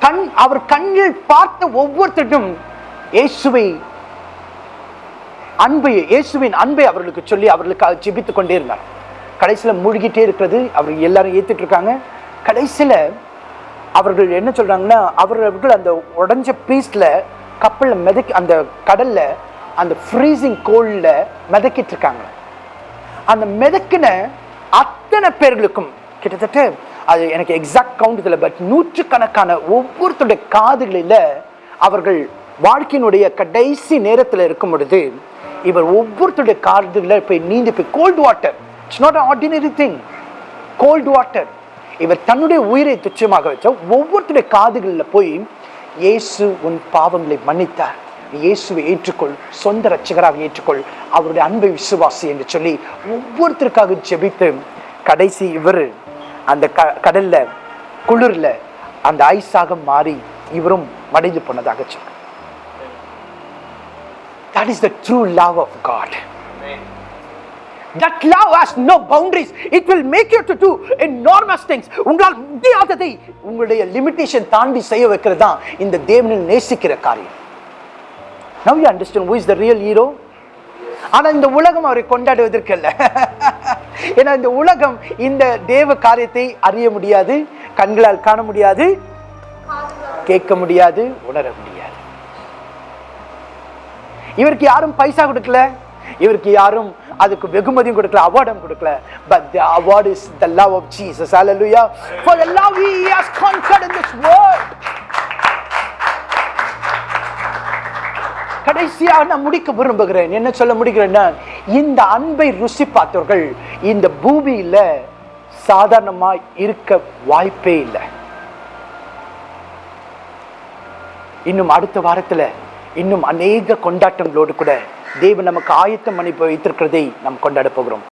கண் அவர் கண்ணில் பார்த்த ஒவ்வொருத்தரும் இயேசுவை அன்பை இயேசுவின் அன்பை அவர்களுக்கு சொல்லி அவர்களுக்காக ஜெபித்துக் கொண்டே இருந்தார். கடைசியில் மூழ்கிட்டே இருக்கிறது அவர் எல்லாரும் ஏத்துட்டு இருக்காங்க. கடைசியில் அவர்கள் என்ன சொல்றாங்கன்னா அவர்கள் அந்த உடஞ்ச பீஸ்ல கப்பலில் மிதக்கி அந்த கடல்ல அந்த ஃப்ரீசிங் கோல்ல மிதக்கிட்டு இருக்காங்க. அந்த மிதக்கின அத்தனை பேர்களுக்கும் கிட்டத்தட்ட அது எனக்கு எக்ஸாக்ட் கவுண்ட் இதில் பட் நூற்றுக்கணக்கான ஒவ்வொருத்தருடைய காதுகளில் அவர்கள் வாழ்க்கையினுடைய கடைசி நேரத்தில் இருக்கும் பொழுது இவர் ஒவ்வொருத்தருடைய காதுகளில் போய் நீந்து போய் cold water it's not ordinary thing cold water இவர் தன்னுடைய உயிரை துச்சமாக வச்ச ஒவ்வொருத்தருடைய காதுகளில் போய் இயேசு உன் பாவங்களை மன்னித்தார். நீ இயேசுவை ஏற்றுக்கொள் சொந்த ரட்சகராக ஏற்றுக்கொள் அவருடைய அன்பை விசுவாசி என்று சொல்லி ஒவ்வொருத்தருக்காக ஜெபித்து கடைசி இவர் அந்த க கடல்ல குளிர்ல அந்த ஐஸாக மாறி இவரும் மடைந்து போனதாக சொல்றார் That is the true love of God. That love has no boundaries. It will make you to do enormous things. உங்களால் முடியாததை உங்களுடைய லிமிட்டேஷன் தாண்டி செய்ய வைக்கிறது தான் இந்த தேவனில் நேசிக்கிற காரியம் now you understand who is the real hero ஆனால் இந்த உலகம் அவரை கொண்டாடுவதற்கு அல்ல. ஏன்னா இந்த உலகம் இந்த தேவ காரியத்தை அறிய முடியாது கண்களால் காண முடியாது கேட்க முடியாது உணர முடியாது. இவருக்கு யாரும் பைசா கொடுக்கல. இவருக்கு யாரும் அதுக்கு வெகுமதியும் கொடுக்கல அவார்டும் கொடுக்கல. But the award is the love of Jesus hallelujah for the love he has conquered in this world. கடைசியாக நான் முடிக்க விரும்புகிறேன். என்ன சொல்ல முடிகிறேன்னா இந்த அன்பை ருசி பார்த்தவர்கள் இந்த பூமியில் சாதாரணமாக இருக்க வாய்ப்பே இல்லை. இன்னும் அடுத்த வாரத்தில் இன்னும் அநேக கொண்டாட்டங்களோடு கூட தேவன் நமக்கு ஆயத்தம் பண்ணி வைத்திருக்கிறதை நாம் கொண்டாட போகிறோம்.